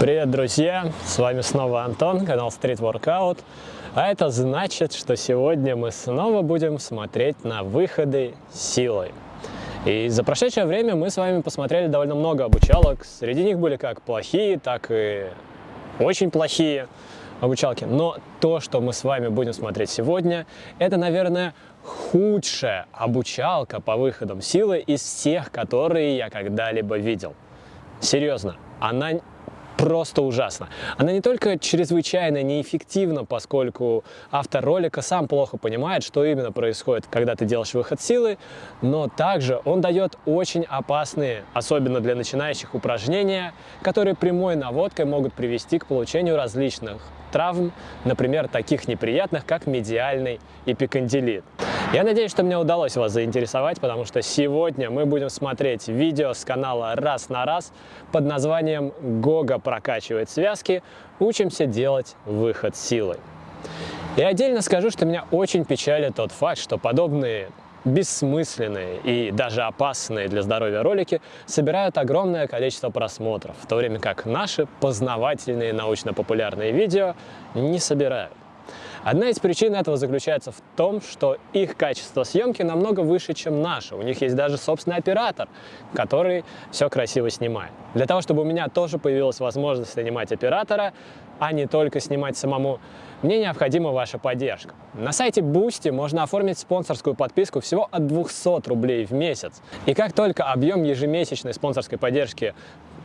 Привет, друзья! С вами снова Антон, канал Street Workout. А это значит, что сегодня мы снова будем смотреть на выходы силой. И за прошедшее время мы с вами посмотрели довольно много обучалок. Среди них были как плохие, так и очень плохие обучалки. Но то, что мы с вами будем смотреть сегодня, это, наверное, худшая обучалка по выходам силы из всех, которые я когда-либо видел. Серьезно, она просто ужасно. Она не только чрезвычайно неэффективна, поскольку автор ролика сам плохо понимает, что именно происходит, когда ты делаешь выход силы, но также он дает очень опасные, особенно для начинающих, упражнения, которые прямой наводкой могут привести к получению различных травм, например, таких неприятных, как медиальный эпикондилит. Я надеюсь, что мне удалось вас заинтересовать, потому что сегодня мы будем смотреть видео с канала «Раз на раз» под названием «Гога прокачивает связки. Учимся делать выход силой». И отдельно скажу, что меня очень печалит тот факт, что подобные бессмысленные и даже опасные для здоровья ролики собирают огромное количество просмотров, в то время как наши познавательные научно-популярные видео не собирают. Одна из причин этого заключается в том, что их качество съемки намного выше, чем наше. У них есть даже собственный оператор, который все красиво снимает. Для того, чтобы у меня тоже появилась возможность снимать оператора, а не только снимать самому, мне необходима ваша поддержка. На сайте Boosty можно оформить спонсорскую подписку всего от 200 рублей в месяц. И как только объем ежемесячной спонсорской поддержки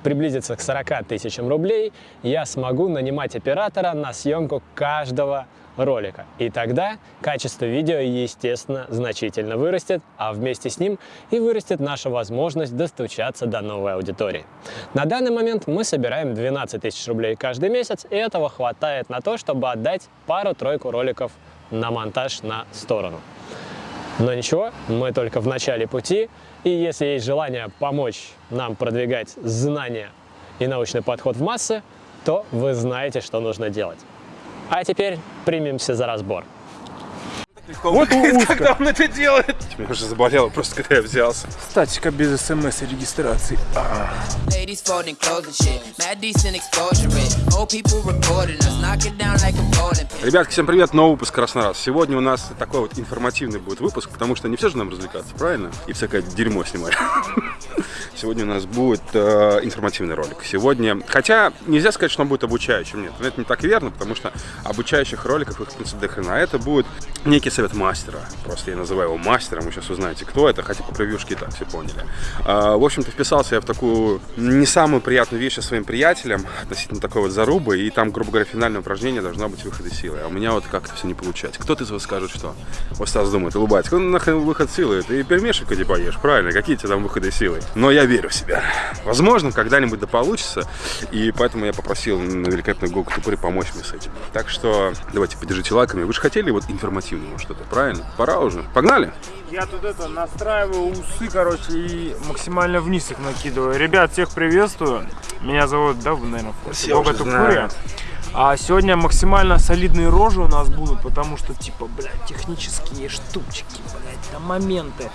приблизится к 40 тысячам рублей, я смогу нанимать оператора на съемку каждого ролика. И тогда качество видео, естественно, значительно вырастет, а вместе с ним и вырастет наша возможность достучаться до новой аудитории. На данный момент мы собираем 12 тысяч рублей каждый месяц, и этого хватает на то, чтобы отдать пару-тройку роликов на монтаж на сторону. Но ничего, мы только в начале пути, и если есть желание помочь нам продвигать знания и научный подход в массы, то вы знаете, что нужно делать. А теперь примемся за разбор. Вот узко. Когда он это делает? Меня уже заболело просто, когда я взялся. Статика без смс и регистрации. А. Ребятки, всем привет, новый выпуск на раз. Сегодня у нас такой вот информативный будет выпуск, потому что не все же нам развлекаться, правильно? И всякое дерьмо снимать. Сегодня у нас будет э, информативный ролик. Сегодня, хотя нельзя сказать, что он будет обучающим, нет, это не так верно, потому что обучающих роликов их в принципе до хрена. Это будет некий совет мастера, просто я называю его мастером, вы сейчас узнаете, кто это, хотя по превьюшке и так все поняли. А, в общем-то, вписался я в такую не самую приятную вещь со своим приятелем, относительно такой вот зарубы, и там, грубо говоря, финальное упражнение должно быть выход из силы. А у меня вот как-то все не получается. Кто-то из вас скажет, что? Вот Стас думает, улыбается, ну нахрен выход силы, ты пельмешек иди поешь, правильно, какие тебе там выходы силы? Но я верю в себя. Возможно, когда-нибудь да получится, и поэтому я попросил на великолепную Google Тупуре помочь мне с этим. Так что давайте поддержите лайками. Вы же хотели вот информативного что-то, правильно? Пора уже. Погнали! Я тут это настраиваю усы, короче, и максимально вниз их накидываю. Ребят, всех приветствую. Меня зовут, да, вы, наверное, уже Тупурия. А сегодня максимально солидные рожи у нас будут, потому что, типа, блядь, технические штучки, блядь, там моменты.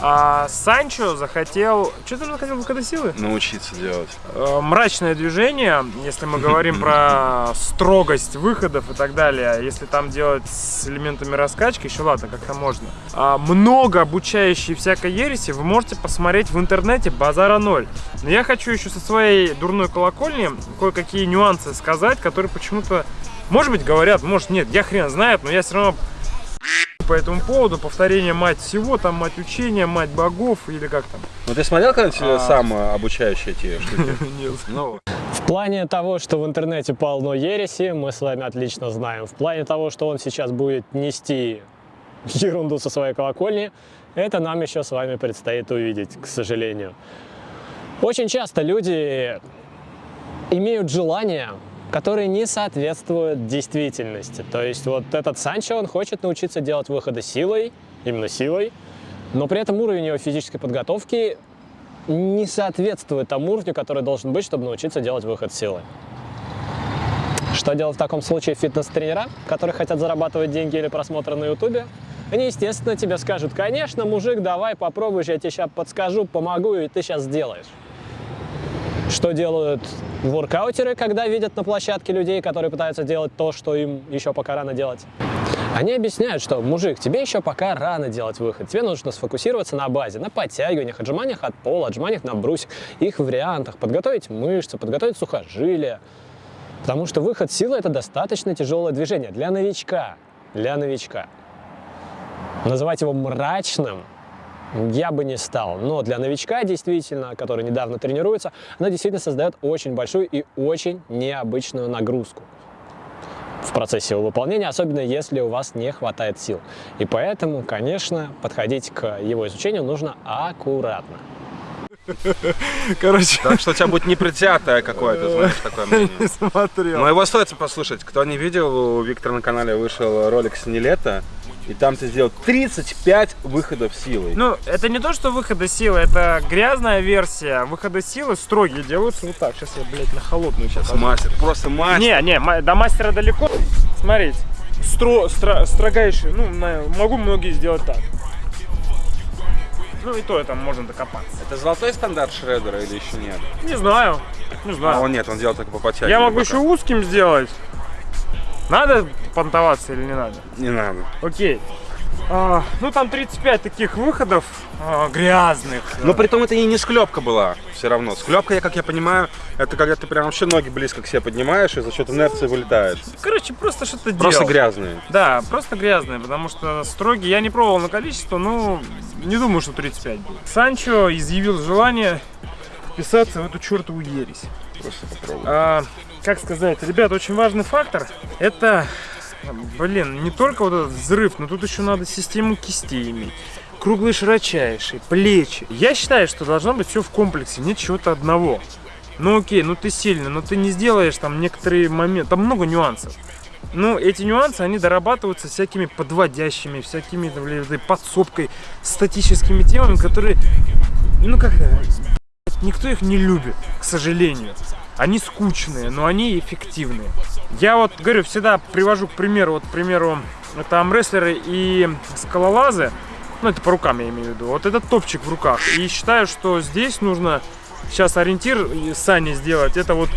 А Санчо захотел... Что ты захотел выхода силы? Научиться делать. Э, мрачное движение, если мы говорим про строгость выходов и так далее, если там делать с элементами раскачки, еще ладно, как-то можно. А много обучающей всякой ереси вы можете посмотреть в интернете, базара ноль. Но я хочу еще со своей дурной колокольни кое-какие нюансы сказать, которые почему-то, может быть, говорят, может нет, я хрен знает, но я все равно по этому поводу. Повторение мать всего, там мать учения, мать богов или как там. Ну ты смотрел когда-нибудь А. сам э, обучающие эти штуки? Нет. Ну, В плане того, что в интернете полно ереси, мы с вами отлично знаем. В плане того, что он сейчас будет нести ерунду со своей колокольни, это нам еще с вами предстоит увидеть, к сожалению. Очень часто люди имеют желание, которые не соответствуют действительности. То есть вот этот Санчо, он хочет научиться делать выходы силой, именно силой, но при этом уровень его физической подготовки не соответствует тому уровню, который должен быть, чтобы научиться делать выход силой. Что делать в таком случае фитнес-тренера, которые хотят зарабатывать деньги или просмотры на ютубе? Они, естественно, тебе скажут, конечно, мужик, давай попробуешь, я тебе сейчас подскажу, помогу, и ты сейчас сделаешь. Что делают воркаутеры, когда видят на площадке людей, которые пытаются делать то, что им еще пока рано делать? Они объясняют, что, мужик, тебе еще пока рано делать выход. Тебе нужно сфокусироваться на базе, на подтягиваниях, отжиманиях от пола, отжиманиях на брусьях, их вариантах, подготовить мышцы, подготовить сухожилия. Потому что выход силы – это достаточно тяжелое движение для новичка. Для новичка. Называть его мрачным я бы не стал. Но для новичка, действительно, который недавно тренируется, она действительно создает очень большую и очень необычную нагрузку в процессе его выполнения, особенно если у вас не хватает сил. И поэтому, конечно, подходить к его изучению нужно аккуратно. Короче, Так что у тебя будет непредвзятое какое-то, знаешь, такое мнение. не смотрел. Но его стоит послушать. Кто не видел, у Виктора на канале вышел ролик с Нелета, и там ты сделал 35 выходов силой. Ну, это не то, что выхода силы, это грязная версия. Выхода силы строгие делаются вот так. Сейчас я, блядь, на холодную сейчас. мастер, просто мастер. Не, не, до мастера далеко. Смотрите, стро, стро- строгайший, ну, могу многие сделать так. Ну и то там можно докопаться. Это золотой стандарт Шредера или еще нет? Не знаю, не А знаю. он нет, он делал только по подтягиванию. Я могу пока. еще узким сделать. Надо понтоваться или не надо? Не надо. Окей. А, ну там 35 таких выходов а, грязных. Но при том это и не склепка была все равно. Склепка, я, как я понимаю, это когда ты прям вообще ноги близко к себе поднимаешь и за счет инерции вылетаешь. Короче, просто что-то Просто делал. грязные. Да, просто грязные, потому что строгие. Я не пробовал на количество, но не думаю, что 35 будет. Санчо изъявил желание вписаться в эту чертову ересь. Просто попробуй. А, как сказать, ребят, очень важный фактор это, блин, не только вот этот взрыв, но тут еще надо систему кистей иметь. Круглые широчайшие, плечи. Я считаю, что должно быть все в комплексе, нет чего-то одного. Ну окей, ну ты сильный, но ты не сделаешь там некоторые моменты, там много нюансов. Ну, эти нюансы, они дорабатываются всякими подводящими, всякими подсобкой, статическими темами, которые, ну как, никто их не любит, к сожалению. Они скучные, но они эффективные. Я вот говорю, всегда привожу к примеру, вот, к примеру, это амрестлеры и скалолазы, ну это по рукам я имею в виду, вот этот топчик в руках. И считаю, что здесь нужно сейчас ориентир сани сделать, это вот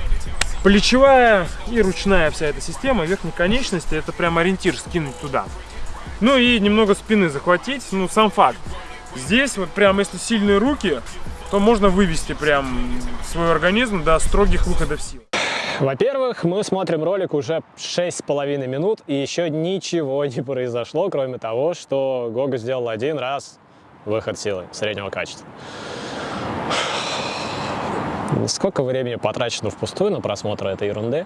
плечевая и ручная вся эта система, верхней конечности, это прям ориентир скинуть туда. Ну и немного спины захватить, ну сам факт. Здесь вот прям если сильные руки, то можно вывести прям свой организм до строгих выходов сил. Во-первых, мы смотрим ролик уже 6,5 минут, и еще ничего не произошло, кроме того, что Гога сделал один раз выход силы среднего качества. Сколько времени потрачено впустую на просмотр этой ерунды?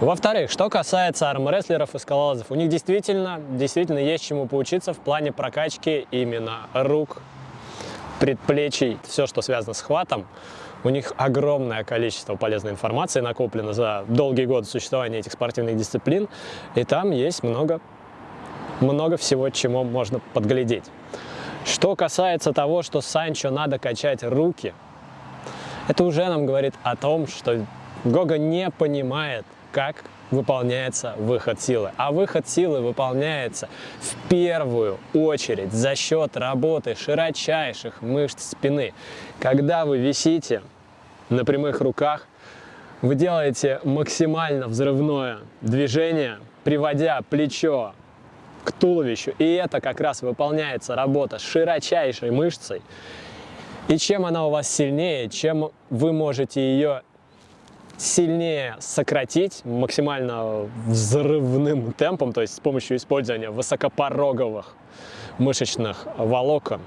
Во-вторых, что касается армрестлеров и скалолазов, у них действительно, действительно есть чему поучиться в плане прокачки именно рук, предплечий, все, что связано с хватом. У них огромное количество полезной информации накоплено за долгие годы существования этих спортивных дисциплин, и там есть много, много всего, чему можно подглядеть. Что касается того, что Санчо надо качать руки, это уже нам говорит о том, что Гога не понимает, как выполняется выход силы. А выход силы выполняется в первую очередь за счет работы широчайших мышц спины. Когда вы висите на прямых руках, вы делаете максимально взрывное движение, приводя плечо к туловищу. И это как раз выполняется работа широчайшей мышцей. И чем она у вас сильнее, чем вы можете ее сильнее сократить максимально взрывным темпом, то есть с помощью использования высокопороговых мышечных волокон,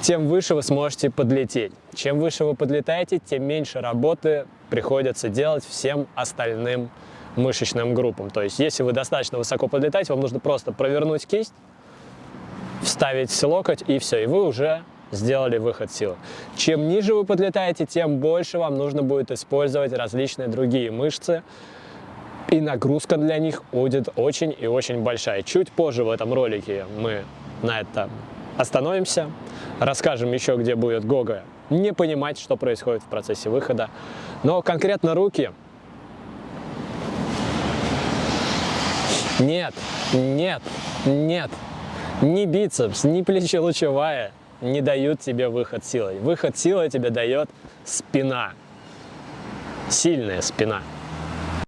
тем выше вы сможете подлететь. Чем выше вы подлетаете, тем меньше работы приходится делать всем остальным мышечным группам. То есть если вы достаточно высоко подлетаете, вам нужно просто провернуть кисть, вставить локоть и все, и вы уже сделали выход силы. Чем ниже вы подлетаете, тем больше вам нужно будет использовать различные другие мышцы, и нагрузка для них будет очень и очень большая. Чуть позже в этом ролике мы на это остановимся, расскажем еще, где будет Гога не понимать, что происходит в процессе выхода. Но конкретно руки Нет, нет, нет. Ни бицепс, ни плечелучевая не дают тебе выход силой. Выход силой тебе дает спина. сильная спина.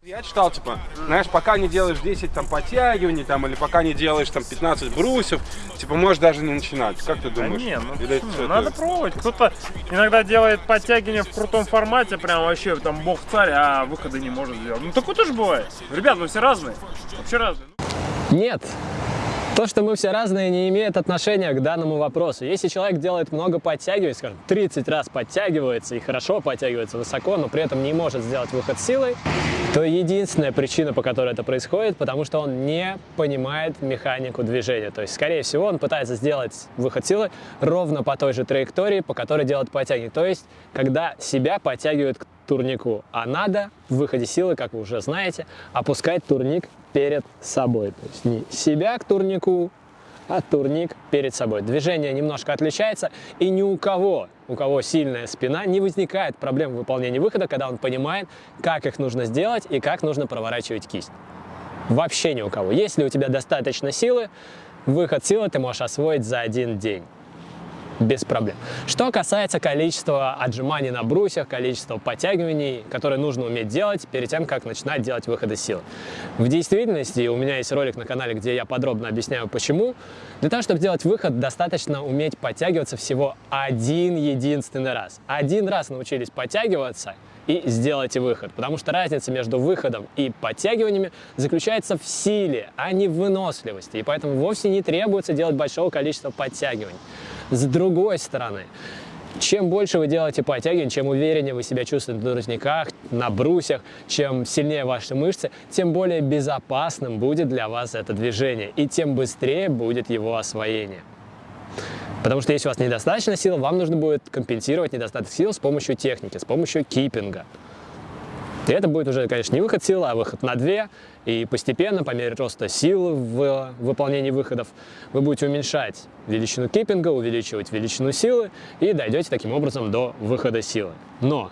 Я читал, типа, знаешь, пока не делаешь 10 там подтягиваний, там, или пока не делаешь там 15 брусьев, типа, можешь даже не начинать. Как ты Да думаешь? не, ну Или почему? это- надо пробовать. Кто-то иногда делает подтягивания в крутом формате, прям вообще там бог царь, а выхода не может сделать. Ну такое тоже бывает. Ребят, мы все разные. Вообще разные. Нет. То, что мы все разные, не имеет отношения к данному вопросу. Если человек делает много подтягиваний, скажем, 30 раз подтягивается и хорошо подтягивается высоко, но при этом не может сделать выход силой, то единственная причина, по которой это происходит, потому что он не понимает механику движения. То есть, скорее всего, он пытается сделать выход силы ровно по той же траектории, по которой делает подтягивание. То есть, когда себя подтягивают к турнику, а надо в выходе силы, как вы уже знаете, опускать турник перед собой. То есть не себя к турнику, а турник перед собой. Движение немножко отличается, и ни у кого, у кого сильная спина, не возникает проблем в выполнении выхода, когда он понимает, как их нужно сделать и как нужно проворачивать кисть. Вообще ни у кого. Если у тебя достаточно силы, выход силы ты можешь освоить за один день без проблем. Что касается количества отжиманий на брусьях, количества подтягиваний, которые нужно уметь делать перед тем, как начинать делать выходы силы. В действительности, у меня есть ролик на канале, где я подробно объясняю почему. Для того, чтобы делать выход, достаточно уметь подтягиваться всего один единственный раз. Один раз научились подтягиваться, и сделайте выход. Потому что разница между выходом и подтягиваниями заключается в силе, а не в выносливости. И поэтому вовсе не требуется делать большого количества подтягиваний. С другой стороны, чем больше вы делаете подтягиваний, чем увереннее вы себя чувствуете на турниках, на брусьях, чем сильнее ваши мышцы, тем более безопасным будет для вас это движение, и тем быстрее будет его освоение. Потому что если у вас недостаточно сил, вам нужно будет компенсировать недостаток сил с помощью техники, с помощью киппинга. И это будет уже, конечно, не выход силы, а выход на две. И постепенно, по мере роста сил в выполнении выходов, вы будете уменьшать величину киппинга, увеличивать величину силы и дойдете таким образом до выхода силы. Но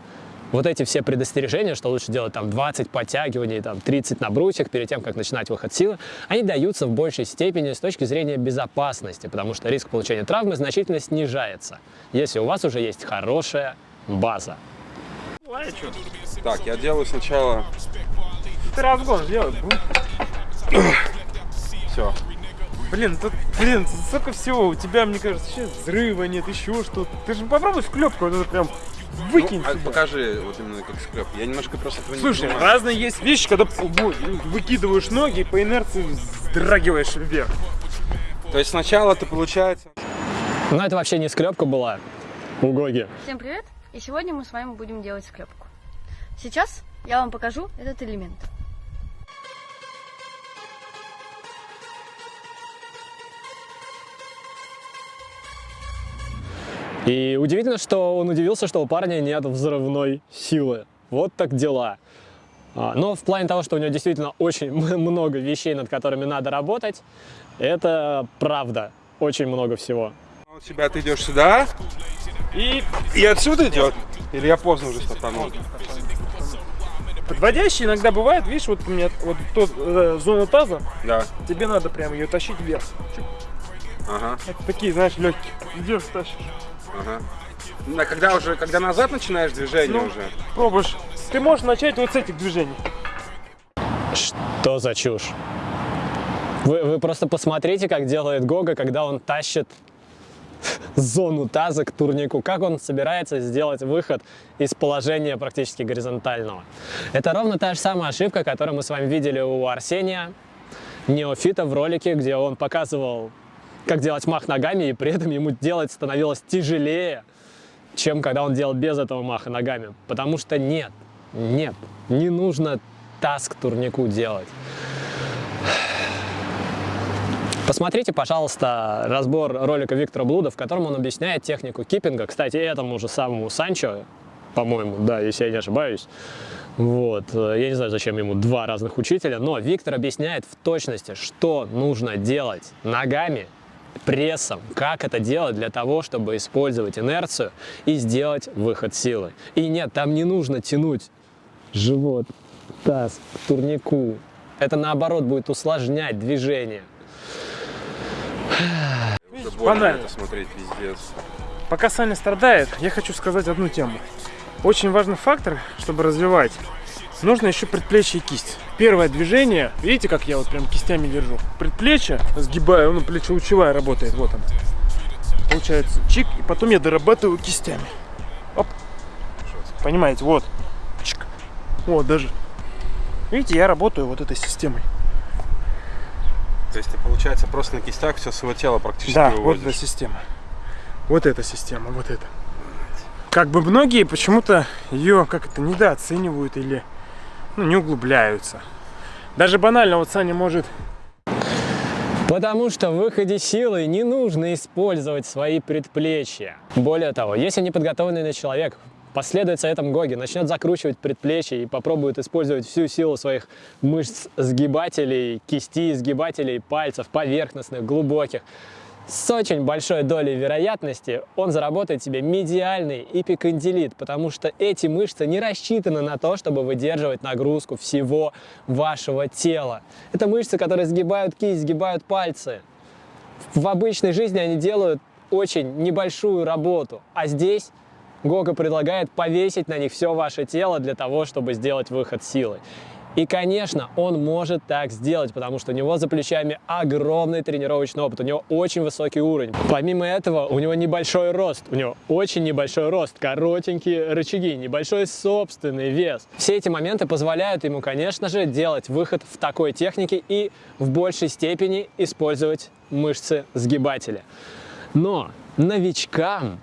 вот эти все предостережения, что лучше делать там 20 подтягиваний, там 30 на брусьях перед тем, как начинать выход силы, они даются в большей степени с точки зрения безопасности, потому что риск получения травмы значительно снижается, если у вас уже есть хорошая база. Чё? Так, я делаю сначала... Ты разгон сделай. Все. Блин, тут, блин, столько всего. У тебя, мне кажется, сейчас взрыва нет, еще что-то. Ты же попробуй в клепку, вот это прям выкинь а сюда. покажи вот именно как склеп. Я немножко просто этого не Слушай, понимаю. разные есть вещи, когда выкидываешь ноги и по инерции вздрагиваешь вверх. То есть сначала ты, получается... Но это вообще не склепка была у Гоги. Всем привет! И сегодня мы с вами будем делать склепку. Сейчас я вам покажу этот элемент. И удивительно, что он удивился, что у парня нет взрывной силы. Вот так дела. А, Но в плане того, что у него действительно очень много вещей, над которыми надо работать, это правда. Очень много всего. У тебя ты идешь сюда, И и отсюда идет. Или я поздно уже стартанул? подводящий иногда бывает, видишь, вот у меня вот тут э, зона таза, Да. тебе надо прям ее тащить вверх. Ага, Это такие, знаешь, легкие. Идешь, тащишь. ага. Ну, а когда уже, когда назад начинаешь движение Ну. уже, Пробуешь. Ты можешь начать вот с этих движений. Что за чушь? Вы, вы просто посмотрите, как делает Гога, когда он тащит зону таза к турнику. Как он собирается сделать выход из положения практически горизонтального. Это ровно та же самая ошибка, которую мы с вами видели у Арсения, неофита в ролике, где он показывал, как делать мах ногами, и при этом ему делать становилось тяжелее, чем когда он делал без этого маха ногами. Потому что нет, нет, не нужно таз к турнику делать. Посмотрите, пожалуйста, разбор ролика Виктора Блуда, в котором он объясняет технику киппинга. Кстати, этому же самому Санчо, по-моему, да, если я не ошибаюсь. Вот. Я не знаю, зачем ему два разных учителя, но Виктор объясняет в точности, что нужно делать ногами, прессом, как это делать для того, чтобы использовать инерцию и сделать выход силы. И нет, там не нужно тянуть живот, таз к турнику. Это наоборот будет усложнять движение. Это смотреть, пиздец. Пока Саня страдает, я хочу сказать одну тему. Очень важный фактор, чтобы развивать. Нужно еще предплечье и кисть. Первое движение, видите, как я вот прям кистями держу? Предплечье сгибаю, ну, плечеучевая работает, вот он. Получается чик, и потом я дорабатываю кистями. Оп. Понимаете, вот. Чик. Вот, даже. Видите, я работаю вот этой системой. То есть ты, получается, просто на кистях все свое тело практически Да, вот выводишь. эта система. Вот эта система, вот эта. Как бы многие почему-то ее как это недооценивают или ну, не углубляются. Даже банально, вот Саня может Потому что в выходе силы не нужно использовать свои предплечья. Более того, если неподготовленный человек последует советам Гоги, начнет закручивать предплечья и попробует использовать всю силу своих мышц сгибателей, кисти, сгибателей, пальцев, поверхностных, глубоких, с очень большой долей вероятности он заработает себе медиальный эпикондилит, потому что эти мышцы не рассчитаны на то, чтобы выдерживать нагрузку всего вашего тела. Это мышцы, которые сгибают кисть, сгибают пальцы. В обычной жизни они делают очень небольшую работу, а здесь Гога предлагает повесить на них все ваше тело для того, чтобы сделать выход силы. И, конечно, он может так сделать, потому что у него за плечами огромный тренировочный опыт, у него очень высокий уровень. Помимо этого, у него небольшой рост, у него очень небольшой рост, коротенькие рычаги, небольшой собственный вес. Все эти моменты позволяют ему, конечно же, делать выход в такой технике и в большей степени использовать мышцы сгибателя. Но новичкам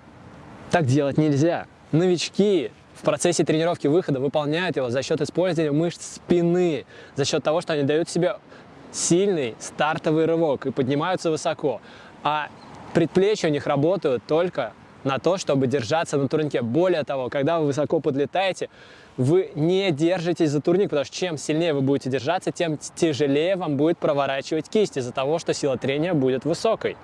так делать нельзя. Новички в процессе тренировки выхода выполняют его за счет использования мышц спины, за счет того, что они дают себе сильный стартовый рывок и поднимаются высоко. А предплечья у них работают только на то, чтобы держаться на турнике. Более того, когда вы высоко подлетаете, вы не держитесь за турник, потому что чем сильнее вы будете держаться, тем тяжелее вам будет проворачивать кисть из-за того, что сила трения будет высокой.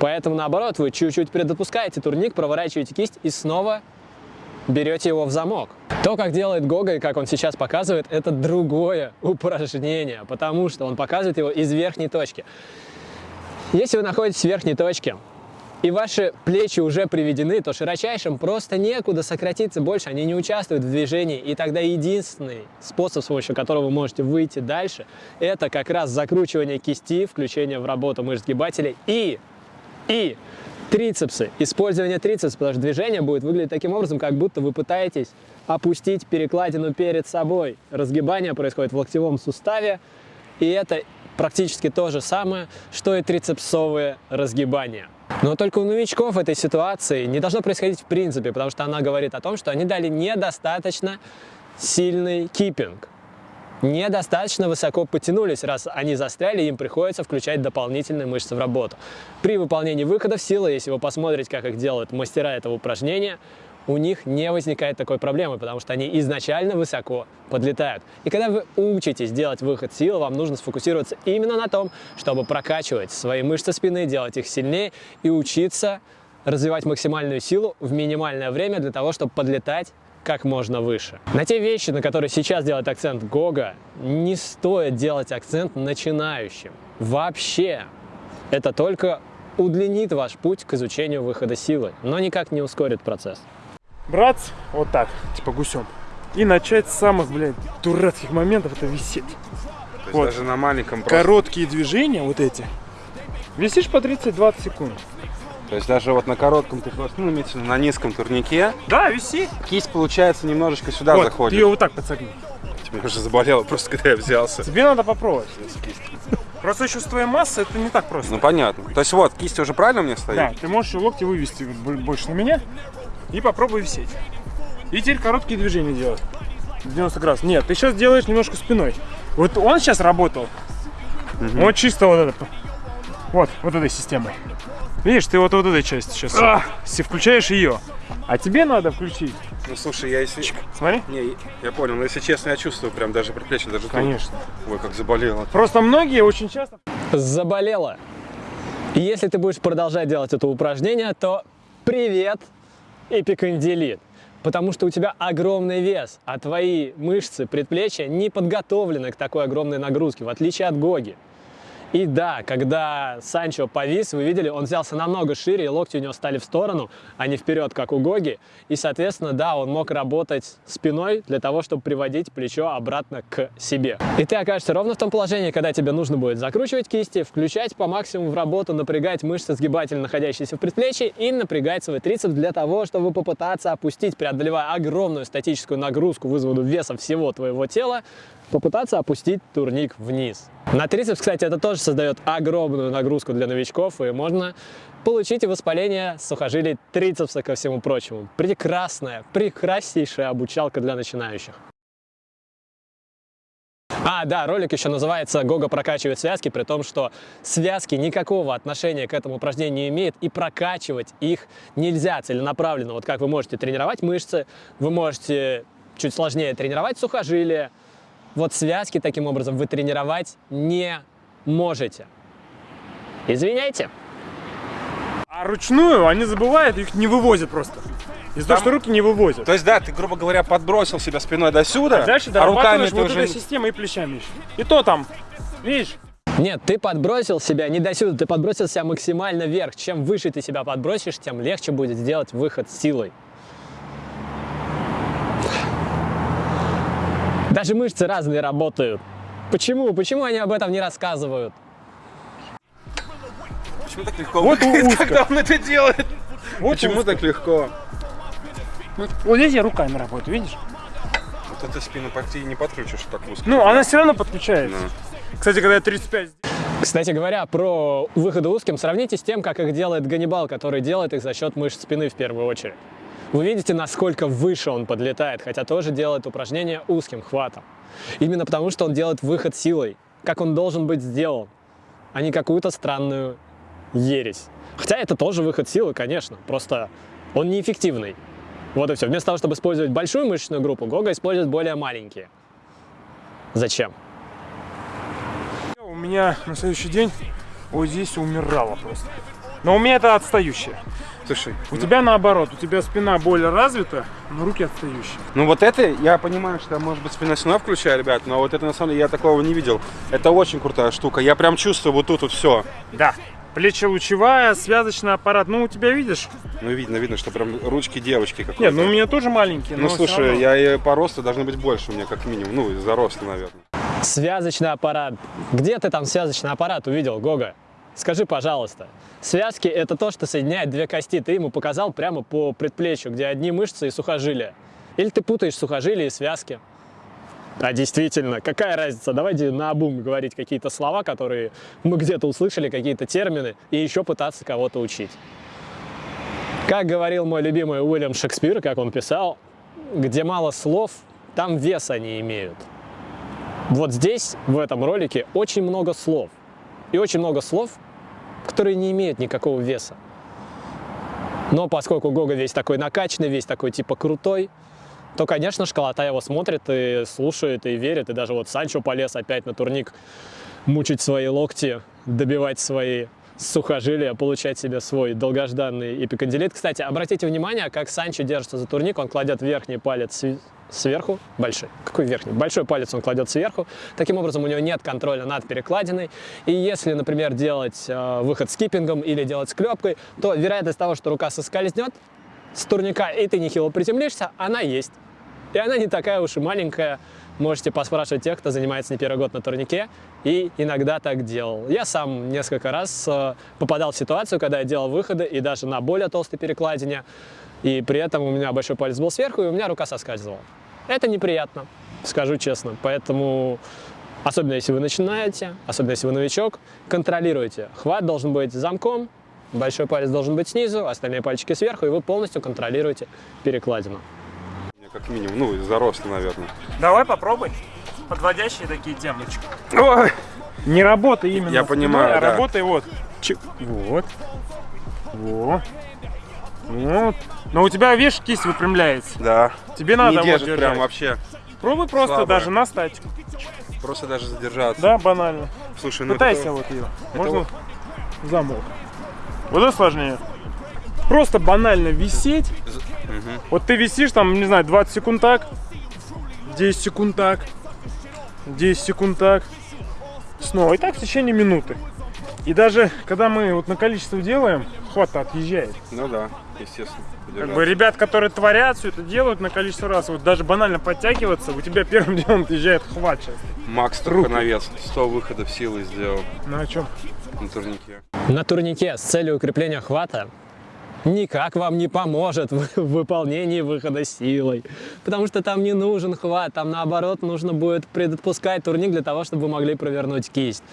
Поэтому, наоборот, вы чуть-чуть предопускаете турник, проворачиваете кисть и снова берете его в замок. То, как делает Гога и как он сейчас показывает, это другое упражнение, потому что он показывает его из верхней точки. Если вы находитесь в верхней точке, и ваши плечи уже приведены, то широчайшим просто некуда сократиться больше, они не участвуют в движении, и тогда единственный способ, с помощью которого вы можете выйти дальше, это как раз закручивание кисти, включение в работу мышц сгибателей и, и трицепсы, использование трицепса, потому что движение будет выглядеть таким образом, как будто вы пытаетесь опустить перекладину перед собой. Разгибание происходит в локтевом суставе, и это практически то же самое, что и трицепсовые разгибания. Но только у новичков этой ситуации не должно происходить в принципе, потому что она говорит о том, что они дали недостаточно сильный киппинг. Недостаточно высоко потянулись, раз они застряли, им приходится включать дополнительные мышцы в работу. При выполнении выходов силы, если вы посмотрите, как их делают мастера этого упражнения, у них не возникает такой проблемы, потому что они изначально высоко подлетают. И когда вы учитесь делать выход силы, вам нужно сфокусироваться именно на том, чтобы прокачивать свои мышцы спины, делать их сильнее и учиться развивать максимальную силу в минимальное время для того, чтобы подлетать как можно выше. На те вещи, на которые сейчас делает акцент Гога, не стоит делать акцент начинающим. Вообще. Это только удлинит ваш путь к изучению выхода силы, но никак не ускорит процесс браться вот так, типа гусем, и начать с самых, блядь, дурацких моментов это висеть. То Вот. даже на маленьком просто- Короткие движения вот эти. Висишь по 30-20 секунд. То есть даже вот на коротком ты просто, ну, имеется на низком турнике, Да, виси. кисть, получается, немножечко сюда вот, ты заходит. ее вот так подсогни. Тебе уже заболело просто, когда я взялся. Тебе надо попробовать. Просто еще с твоей массой это не так просто. Ну, понятно. То есть вот, кисть уже правильно у меня стоит? Да, ты можешь еще локти вывести больше на меня и попробуй висеть. И теперь короткие движения делать. 90 градусов. Нет, ты сейчас делаешь немножко спиной. Вот он сейчас работал. Вот чисто вот это. Вот, вот этой системой. Видишь, ты вот, вот этой части сейчас си- включаешь ее. А тебе надо включить. Ну, слушай, я если... Смотри. Не, я понял, но если честно, я чувствую прям даже предплечье, даже тут. Конечно. Ой, как заболело. Просто многие очень часто... заболела. И если ты будешь продолжать делать это упражнение, то привет, эпикондилит. Потому что у тебя огромный вес, а твои мышцы предплечья не подготовлены к такой огромной нагрузке, в отличие от Гоги. И да, когда Санчо повис, вы видели, он взялся намного шире, и локти у него стали в сторону, а не вперед, как у Гоги. И, соответственно, да, он мог работать спиной для того, чтобы приводить плечо обратно к себе. И ты окажешься ровно в том положении, когда тебе нужно будет закручивать кисти, включать по максимуму в работу, напрягать мышцы сгибателя, находящиеся в предплечье, и напрягать свой трицепс для того, чтобы попытаться опустить, преодолевая огромную статическую нагрузку выводу веса всего твоего тела, попытаться опустить турник вниз. На трицепс, кстати, это тоже создает огромную нагрузку для новичков, и можно получить воспаление сухожилий трицепса ко всему прочему. Прекрасная, прекраснейшая обучалка для начинающих. А, да, ролик еще называется «Гога прокачивает связки», при том, что связки никакого отношения к этому упражнению не имеют, и прокачивать их нельзя целенаправленно. Вот как вы можете тренировать мышцы, вы можете чуть сложнее тренировать сухожилия, вот связки таким образом вы тренировать не можете. Извиняйте. А ручную они забывают, их не вывозят просто. Из-за того, что руки не вывозят. То есть, да, ты, грубо говоря, подбросил себя спиной до сюда, А дальше а руками ты вот уже... этой системой и плечами еще. И то там, видишь, Нет, ты подбросил себя не до сюда, ты подбросил себя максимально вверх. Чем выше ты себя подбросишь, тем легче будет сделать выход силой. Даже мышцы разные работают. Почему? Почему они об этом не рассказывают? Почему так легко? Вот узко. когда он это делает? вот Почему узко. так легко? Вот здесь я руками работаю, видишь? Вот эту спину почти не подключишь так узко. Ну, она все равно подключается. Ну. Кстати, когда я 35 Кстати говоря, про выходы узким сравните с тем, как их делает Ганнибал, который делает их за счет мышц спины в первую очередь. Вы видите, насколько выше он подлетает, хотя тоже делает упражнение узким хватом. Именно потому, что он делает выход силой, как он должен быть сделан, а не какую-то странную ересь. Хотя это тоже выход силы, конечно, просто он неэффективный. Вот и все. Вместо того, чтобы использовать большую мышечную группу, Гога использует более маленькие. Зачем? У меня на следующий день вот здесь умирало просто. Но у меня это отстающее. Слушай, У тебя наоборот, у тебя спина более развита, но руки отстающие. ну вот это, я понимаю, что может быть спина сюда включаю, ребят, но вот это на самом деле я такого не видел. Это очень крутая штука. Я прям чувствую вот тут вот все. Да. Плечелучевая, связочный аппарат. Ну, у тебя видишь? Ну видно, видно, что прям ручки девочки какой-то. Нет, ну у меня тоже маленькие. Ну слушай, равно. я и по росту должны быть больше у меня как минимум. Ну, из-за роста, наверное. Связочный аппарат. Где ты там связочный аппарат увидел, Гога? Скажи, пожалуйста. Связки – это то, что соединяет две кости. Ты ему показал прямо по предплечью, где одни мышцы и сухожилия. Или ты путаешь сухожилия и связки. А действительно, какая разница? Давайте на обум говорить какие-то слова, которые мы где-то услышали, какие-то термины, и еще пытаться кого-то учить. Как говорил мой любимый Уильям Шекспир, как он писал, где мало слов, там веса не имеют. Вот здесь, в этом ролике, очень много слов. И очень много слов, которые не имеют никакого веса. Но поскольку Гога весь такой накачанный, весь такой типа крутой, то, конечно, школота его смотрит и слушает, и верит. И даже вот Санчо полез опять на турник мучить свои локти, добивать свои сухожилия, получать себе свой долгожданный эпикондилит. Кстати, обратите внимание, как Санчо держится за турник. Он кладет верхний палец сверху, большой, какой верхний? Большой палец он кладет сверху. Таким образом, у него нет контроля над перекладиной. И если, например, делать э, выход скиппингом или делать склепкой, то вероятность того, что рука соскользнет с турника, и ты нехило приземлишься, она есть. И она не такая уж и маленькая. Можете поспрашивать тех, кто занимается не первый год на турнике, и иногда так делал. Я сам несколько раз э, попадал в ситуацию, когда я делал выходы, и даже на более толстой перекладине, и при этом у меня большой палец был сверху, и у меня рука соскальзывала. Это неприятно, скажу честно. Поэтому, особенно если вы начинаете, особенно если вы новичок, контролируйте. Хват должен быть замком, большой палец должен быть снизу, остальные пальчики сверху, и вы полностью контролируете перекладину. Как минимум, ну, из-за роста, наверное. Давай попробуй. Подводящие такие темочки. Ой! Не работай именно Я понимаю, а да. работай вот. Чик. Вот. Вот. Вот. Но у тебя, видишь, кисть выпрямляется. Да. Тебе надо не вот держит держать. прям вообще. Пробуй просто Слабая. даже на статику. Просто даже задержаться. Да, банально. Слушай, ну Пытайся это- вот ее. это Можно вот- замок. Вот это сложнее. Просто банально висеть. Мгм. Вот ты висишь там, не знаю, 20 секунд так, 10 секунд так, 10 секунд так, снова. И так в течение минуты. И даже когда мы вот на количество делаем, хват отъезжает. Ну да, естественно. Как бы ребят, которые творят, все это делают на количество раз, вот даже банально подтягиваться, у тебя первым делом отъезжает хват сейчас. Макс Трухановец 100 выходов силы сделал Ну о чем? на турнике. На турнике с целью укрепления хвата никак вам не поможет в выполнении выхода силой. Потому что там не нужен хват, там наоборот нужно будет предотпускать турник для того, чтобы вы могли провернуть кисть.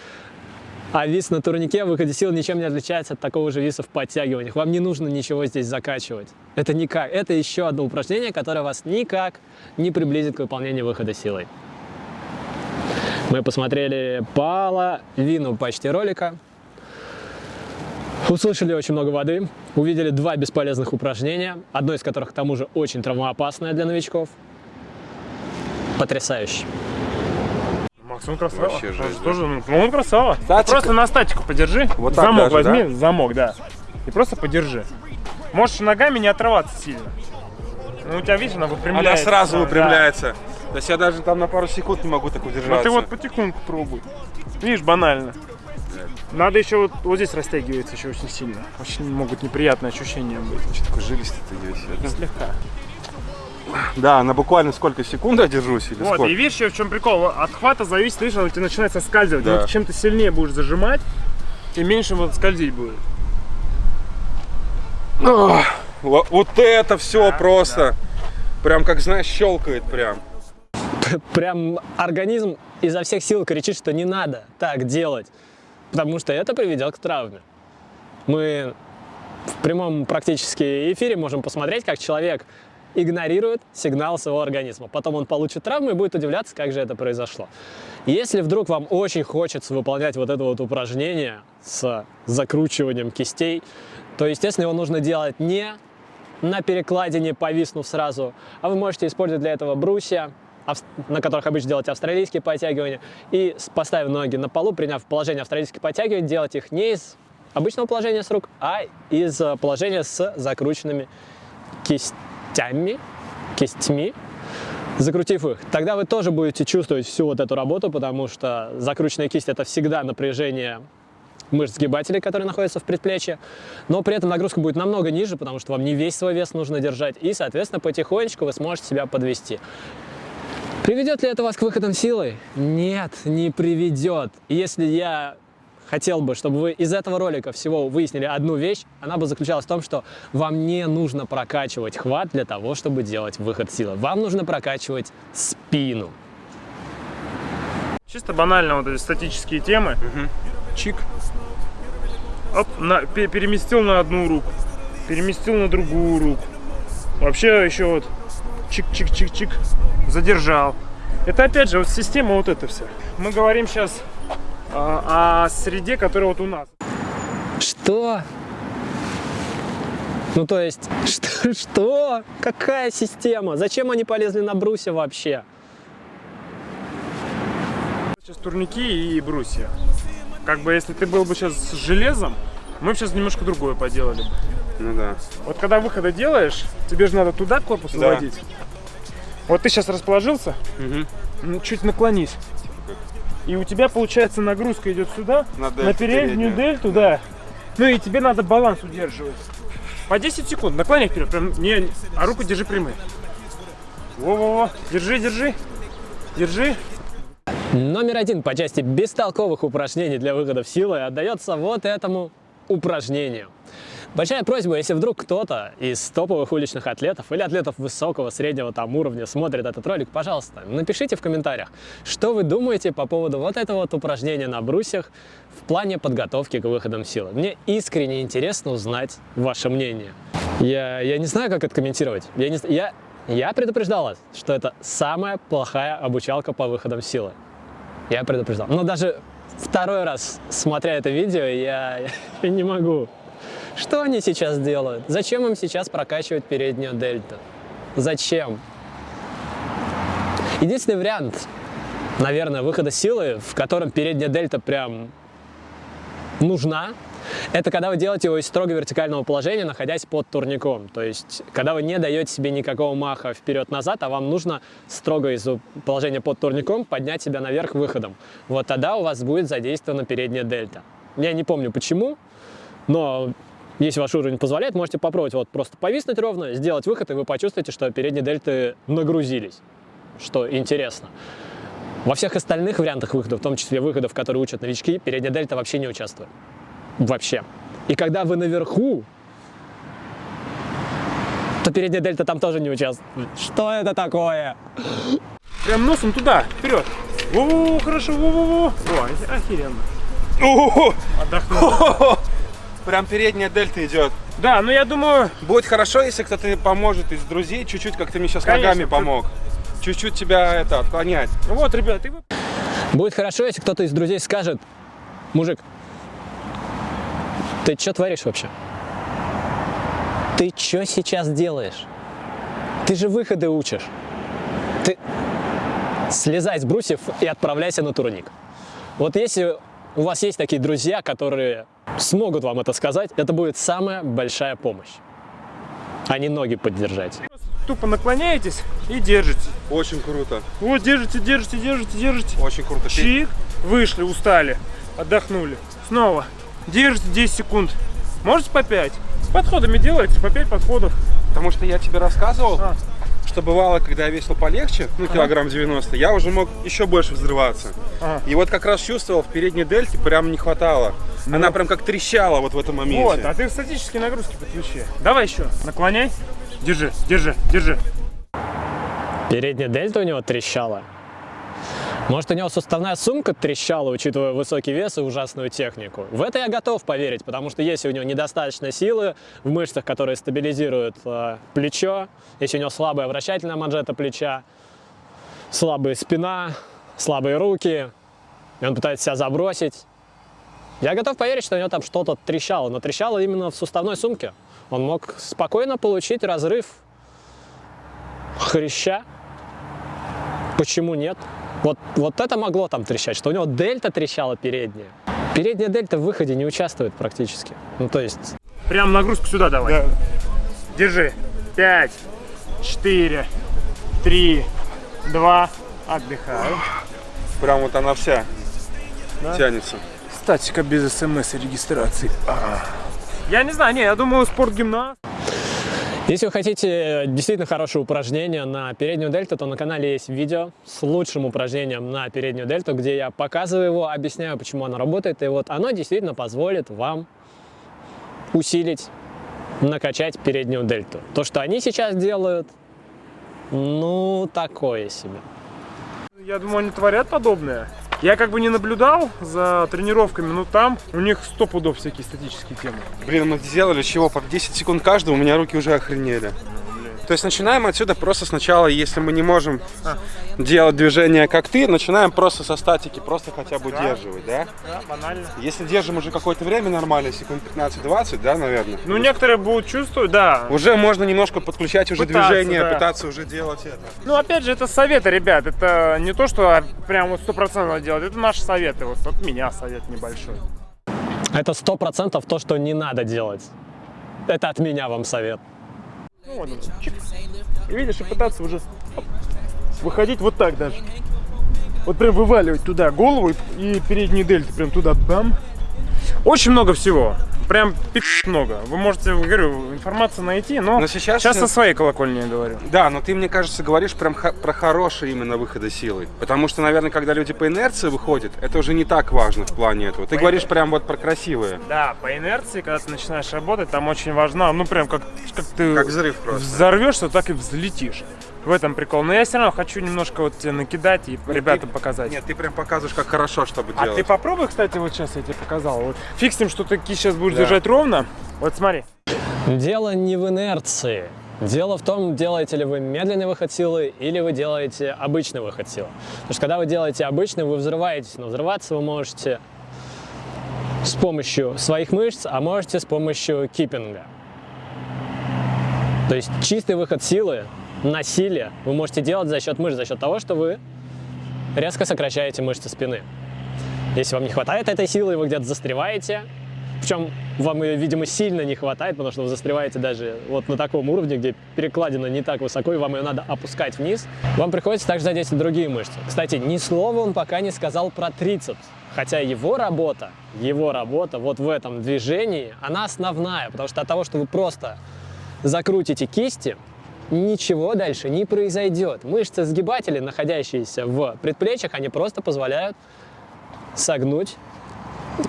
А вис на турнике в выходе сил ничем не отличается от такого же виса в подтягиваниях. Вам не нужно ничего здесь закачивать. Это никак. Это еще одно упражнение, которое вас никак не приблизит к выполнению выхода силой. Мы посмотрели половину почти ролика. Услышали очень много воды, увидели два бесполезных упражнения, одно из которых, к тому же, очень травмоопасное для новичков. Потрясающе. Макс, он красава. Вообще жесть, да. тоже, ну, он красава. Статика. Просто на статику подержи. Вот так замок даже, возьми, замок, да. И просто подержи. Можешь ногами не отрываться сильно. Ну, у тебя, видишь, она выпрямляется. Она сразу Да. выпрямляется. То есть я даже там на пару секунд не могу так Ну удержаться. ты вот потихоньку пробуй. Видишь, банально. Надо еще вот, вот здесь растягивается еще очень сильно. Очень могут неприятные ощущения быть. Что такой жилистый ты весь. Слегка. Да, на буквально сколько секунд я держусь или Вот, сколько? и видишь, еще в чем прикол? От хвата зависит, видишь, он у тебя начинает соскальзывать. Да. Вот чем ты сильнее будешь зажимать, тем меньше вот скользить будет. Во- Вот это все просто. Прям как знаешь, щелкает прям. Прям организм изо всех сил кричит, что не надо так делать, потому что это приведет к травме. Мы в прямом практически эфире можем посмотреть, как человек игнорирует сигнал своего организма. Потом он получит травму и будет удивляться, как же это произошло. Если вдруг вам очень хочется выполнять вот это вот упражнение с закручиванием кистей, то, естественно, его нужно делать не на перекладине, повиснув сразу, а вы можете использовать для этого брусья, на которых обычно делать австралийские подтягивания, и поставив ноги на полу, приняв положение австралийских подтягиваний, делать их не из обычного положения с рук, а из э, положения с закрученными кистями, кистьми, закрутив их. Тогда вы тоже будете чувствовать всю вот эту работу, потому что закрученная кисть – это всегда напряжение мышц сгибателей, которые находятся в предплечье, но при этом нагрузка будет намного ниже, потому что вам не весь свой вес нужно держать, и, соответственно, потихонечку вы сможете себя подвести. Приведет ли это вас к выходам силой? Нет, не приведет. Если я хотел бы, чтобы вы из этого ролика всего выяснили одну вещь, она бы заключалась в том, что вам не нужно прокачивать хват для того, чтобы делать выход силы. Вам нужно прокачивать спину. Чисто банально вот эти статические темы. Чик. Оп, на- пе- переместил на одну руку. Переместил на другую руку. Вообще еще вот чик-чик-чик-чик. Задержал. Это опять же вот система вот эта вся. Мы говорим сейчас о среде, которая вот у нас. Что? Ну то есть, что? что? Какая система? Зачем они полезли на брусья вообще? Сейчас турники и брусья. Как бы если ты был бы сейчас с железом, мы бы сейчас немножко другое поделали бы. Ну да. Вот когда выхода делаешь, тебе же надо туда корпус Да. выводить. Вот ты сейчас расположился, ну, чуть наклонись. И у тебя, получается, нагрузка идет сюда, На на, дельту переднюю переднюю. дельту, да. Ну и тебе надо баланс удерживать. По 10 секунд, наклоняй вперед, прям не, а руку держи прямой. Во-во-во, держи, держи, держи. Номер один по части бестолковых упражнений для выхода в силы отдается вот этому упражнению. Большая просьба, если вдруг кто-то из топовых уличных атлетов или атлетов высокого, среднего там уровня смотрит этот ролик, пожалуйста, напишите в комментариях, что вы думаете по поводу вот этого вот упражнения на брусьях в плане подготовки к выходам силы. Мне искренне интересно узнать ваше мнение. Я, я не знаю, как это комментировать. Я, не, я, я предупреждал вас, что это самая плохая обучалка по выходам силы. Я предупреждал. Но даже второй раз, смотря это видео, я, я не могу. Что они сейчас делают? Зачем им сейчас прокачивать переднюю дельту? Зачем? Единственный вариант, наверное, выхода силы, в котором передняя дельта прям нужна, Это когда вы делаете его из строго вертикального положения, находясь под турником. То есть, когда вы не даете себе никакого маха вперед-назад, а вам нужно строго из положения под турником поднять себя наверх выходом. Вот тогда у вас будет задействована передняя дельта. Я не помню почему, но если ваш уровень позволяет, можете попробовать вот просто повиснуть ровно, сделать выход, и вы почувствуете, что передние дельты нагрузились, что интересно. Во всех остальных вариантах выхода, в том числе выходов, которые учат новички, передняя дельта вообще не участвует. Вообще. И когда вы наверху, то передняя дельта там тоже не участвует. Что это такое? Прям носом туда, вперед. Во-во-во, хорошо, во-во-во. О, охеренно. Отдохнул. Прям передняя дельта идет. Да, ну я думаю, Будет хорошо, если кто-то поможет из друзей, чуть-чуть, как ты мне сейчас Конечно, ногами ты- помог. Чуть-чуть тебя это отклонять. вот, ребят, и вы... Будет хорошо, если кто-то из друзей скажет, мужик, ты что творишь вообще? Ты что сейчас делаешь? Ты же выходы учишь. Ты слезай с брусьев и отправляйся на турник. Вот если у вас есть такие друзья, которые смогут вам это сказать, это будет самая большая помощь. А не ноги поддержать. тупо наклоняетесь и держите. Очень круто. Вот, держите, держите, держите, держите. Очень круто. Чик, вышли, устали, отдохнули. Снова. Держите 10 секунд. Можете по 5. С подходами делайте, по 5 подходов. Потому что я тебе рассказывал, А. что бывало, когда я весил полегче, ну, килограмм 90, я уже мог еще больше взрываться. Ага. И вот как раз чувствовал, в передней дельте прям не хватало. Она прям как трещала вот в этом моменте. Ну. Вот, а ты статические нагрузки подключи. Давай еще, наклоняй. Держи, держи, держи. Передняя дельта у него трещала. Может, у него суставная сумка трещала, учитывая высокий вес и ужасную технику. В это я готов поверить, потому что если у него недостаточно силы в мышцах, которые стабилизируют э, плечо, если у него слабая вращательная манжета плеча, слабая спина, слабые руки, и он пытается себя забросить, я готов поверить, что у него там что-то трещало, но трещало именно в суставной сумке. Он мог спокойно получить разрыв хряща. Почему нет? Вот, вот это могло там трещать, что у него дельта трещала передняя. Передняя дельта в выходе не участвует практически. Ну, то есть, Прям нагрузку сюда давай. Держи. 5, 4, 3, 2. Отдыхаю. Прям вот она вся Да? тянется. Статика без смс и регистрации. Я не знаю, не, я думаю, спортгимнаст. Если вы хотите действительно хорошее упражнение на переднюю дельту, то на канале есть видео с лучшим упражнением на переднюю дельту, где я показываю его, объясняю, почему оно работает. И вот оно действительно позволит вам усилить, накачать переднюю дельту. То, что они сейчас делают, ну, такое себе. Я думаю, они творят подобное. Я как бы не наблюдал за тренировками, но там у них сто пудов всякие статические темы. Блин, мы сделали чего? По 10 секунд каждого, у меня руки уже охренели. То есть начинаем отсюда просто сначала, если мы не можем делать движение как ты, начинаем просто со статики, просто хотя бы удерживать, да? Да, банально. Если держим уже какое-то время нормально, секунд 15-20, да, наверное? Ну, некоторые будут чувствовать, да. Уже можно немножко подключать уже Пытаться, движение, да. пытаться уже делать это. Ну, опять же, это советы, ребят. Это не то, что прям вот стопроцентно делать. Это наши советы. Вот от меня совет небольшой. Это сто процентов то, что не надо делать. Это от меня вам совет. Ну, вот чик. И видишь, и пытаться уже выходить вот так даже. Вот прям вываливать туда голову и, и передние дельты прям туда бам. Очень много всего. Прям много. Вы можете, говорю, информацию найти, но, Но сейчас- сейчас со своей колокольни я говорю. Да, но ты, мне кажется, говоришь прям про хорошие именно выходы силы. Потому что, наверное, когда люди по инерции выходят, это уже не так важно в плане этого. Ты говоришь прям вот про красивые. Да, по инерции, когда ты начинаешь работать, там очень важна, ну прям как, как ты Как взрыв просто. взорвешься, так и взлетишь. В этом прикол. Но я все равно хочу немножко вот тебе накидать и ребятам показать. Нет, ты прям показываешь, как хорошо, чтобы А делать. ты попробуй, кстати, вот сейчас я тебе показал. Вот тем, что ты сейчас будешь Да. держать ровно. Вот смотри. Дело не в инерции. Дело в том, делаете ли вы медленный выход силы или вы делаете обычный выход силы. Потому что когда вы делаете обычный, вы взрываетесь, но взрываться вы можете с помощью своих мышц, а можете с помощью киппинга. То есть чистый выход силы на силе вы можете делать за счет мышц, за счет того, что вы резко сокращаете мышцы спины. Если вам не хватает этой силы, вы где-то застреваете, Причем вам ее, видимо, сильно не хватает, потому что вы застреваете даже вот на таком уровне, где перекладина не так высоко, и вам ее надо опускать вниз. Вам приходится также задействовать другие мышцы. Кстати, ни слова он пока не сказал про трицепс. Хотя его работа, его работа вот в этом движении, она основная, потому что от того, что вы просто закрутите кисти, ничего дальше не произойдет. Мышцы сгибатели, находящиеся в предплечьях, они просто позволяют согнуть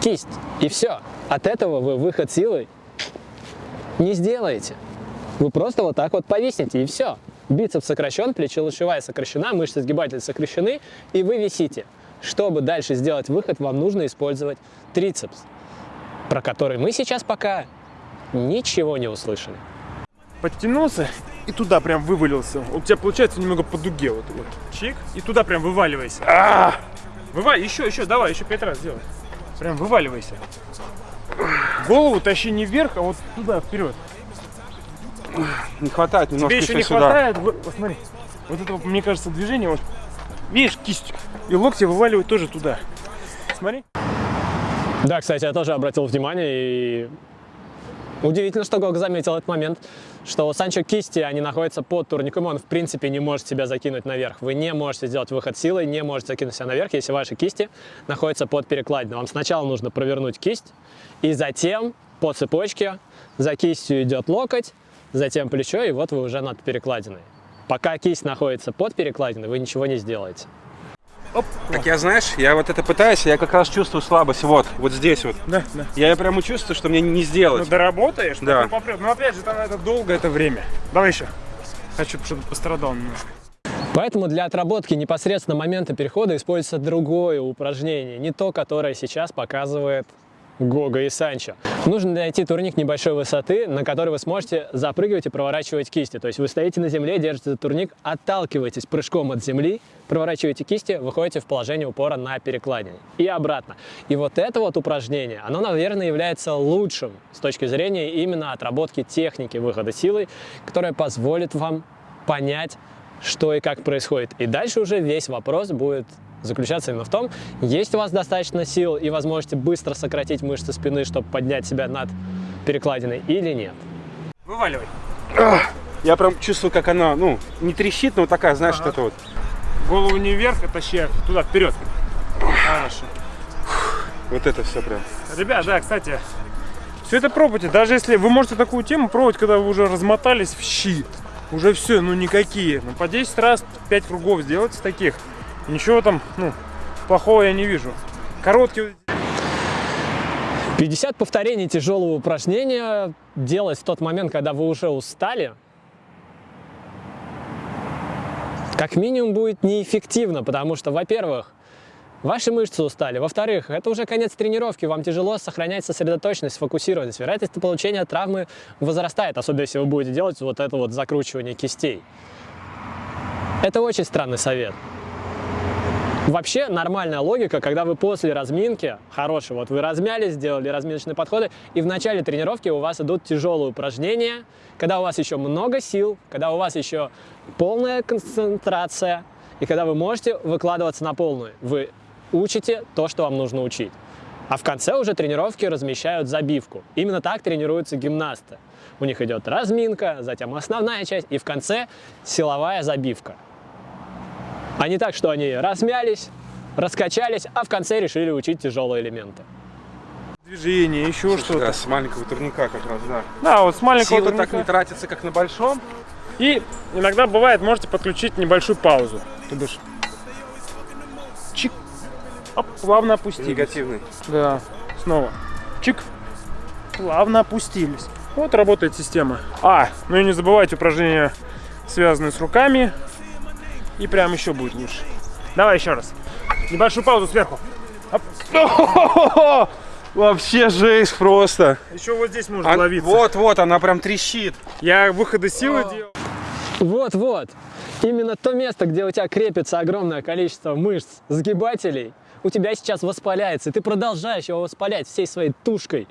кисть. И все. От этого вы выход силой не сделаете. Вы просто вот так вот повиснете, и все. Бицепс сокращен, плечелучевая сокращена, мышцы сгибателя сокращены, и вы висите. Чтобы дальше сделать выход, вам нужно использовать трицепс, про который мы сейчас пока ничего не услышали. Подтянулся и туда прям вывалился. У тебя получается немного по дуге вот. вот. Чик, и туда прям вываливайся. А! Вывай, еще, еще, давай, еще пять раз сделай. Прям вываливайся. Голову тащи не вверх, а вот туда, вперед. Не хватает немножко Тебе еще не сюда. хватает. Вот, вот смотри. Вот это, мне кажется, движение. Вот, видишь, кисть. И локти вываливают тоже туда. Смотри. Да, кстати, я тоже обратил внимание и удивительно, что Гог заметил этот момент, что у Санчо кисти, они находятся под турником, он в принципе не может себя закинуть наверх. Вы не можете сделать выход силой, не можете закинуть себя наверх, если ваши кисти находятся под перекладиной. Вам сначала нужно провернуть кисть, и затем по цепочке за кистью идет локоть, затем плечо, и вот вы уже над перекладиной. Пока кисть находится под перекладиной, вы ничего не сделаете. Так я, знаешь, я вот это пытаюсь, я как раз чувствую слабость вот, вот здесь вот. Да, да. Я прямо чувствую, что мне не сделать. Ну, доработаешь, Да. попрёт. Но опять же, там это долго, это время. Давай еще. Хочу, чтобы пострадал немножко. Поэтому для отработки непосредственно момента перехода используется другое упражнение, не то, которое сейчас показывает Гога и Санчо. Нужно найти турник небольшой высоты, на который вы сможете запрыгивать и проворачивать кисти. То есть вы стоите на земле, держите за турник, отталкиваетесь прыжком от земли, проворачиваете кисти, выходите в положение упора на перекладине и обратно. И вот это вот упражнение, оно, наверное, является лучшим с точки зрения именно отработки техники выхода силой, которая позволит вам понять, что и как происходит. И дальше уже весь вопрос будет заключаться именно в том, есть у вас достаточно сил и возможности быстро сократить мышцы спины, чтобы поднять себя над перекладиной или нет. Вываливай. Я прям чувствую, как она, ну, не трещит, но такая, знаешь, что это вот. Голову не вверх, а тащи туда, вперед. Хорошо. Вот это все прям. Ребят, да, кстати, все это пробуйте. Даже если вы можете такую тему пробовать, когда вы уже размотались в щи. Уже все, ну никакие. Ну по 10 раз, 5 кругов сделайте таких. Ничего там, ну, плохого я не вижу. Короткие 50 повторений тяжелого упражнения делать в тот момент, когда вы уже устали, как минимум будет неэффективно, потому что, во-первых, ваши мышцы устали, во-вторых, это уже конец тренировки, вам тяжело сохранять сосредоточенность, сфокусированность, вероятность получения травмы возрастает, особенно если вы будете делать вот это вот закручивание кистей. Это очень странный совет. Вообще нормальная логика, когда вы после разминки, хороший, вот вы размялись, сделали разминочные подходы, и в начале тренировки у вас идут тяжелые упражнения, когда у вас еще много сил, когда у вас еще полная концентрация, и когда вы можете выкладываться на полную. Вы учите то, что вам нужно учить. А в конце уже тренировки размещают забивку. Именно так тренируются гимнасты. У них идет разминка, затем основная часть, и в конце силовая забивка. А не так, что они размялись, раскачались, а в конце решили учить тяжелые элементы. движения, еще Да, что-то. с маленького турника как раз, да. Да, вот с маленького так турника. не тратится, как на большом. И иногда бывает, можете подключить небольшую паузу. То бишь, чик, оп, плавно опустились. Негативный. Да, снова. Чик. Плавно опустились. Вот работает система. А, ну и не забывайте упражнения, связанные с руками. И прям еще будет лучше. Давай еще раз. Небольшую паузу сверху. Вообще жесть просто. Еще вот здесь можно А- ловиться. вот, вот, она прям трещит. Я выходы силы делал. Вот-вот, именно то место, где у тебя крепится огромное количество мышц, сгибателей, у тебя сейчас воспаляется, и ты продолжаешь его воспалять всей своей тушкой,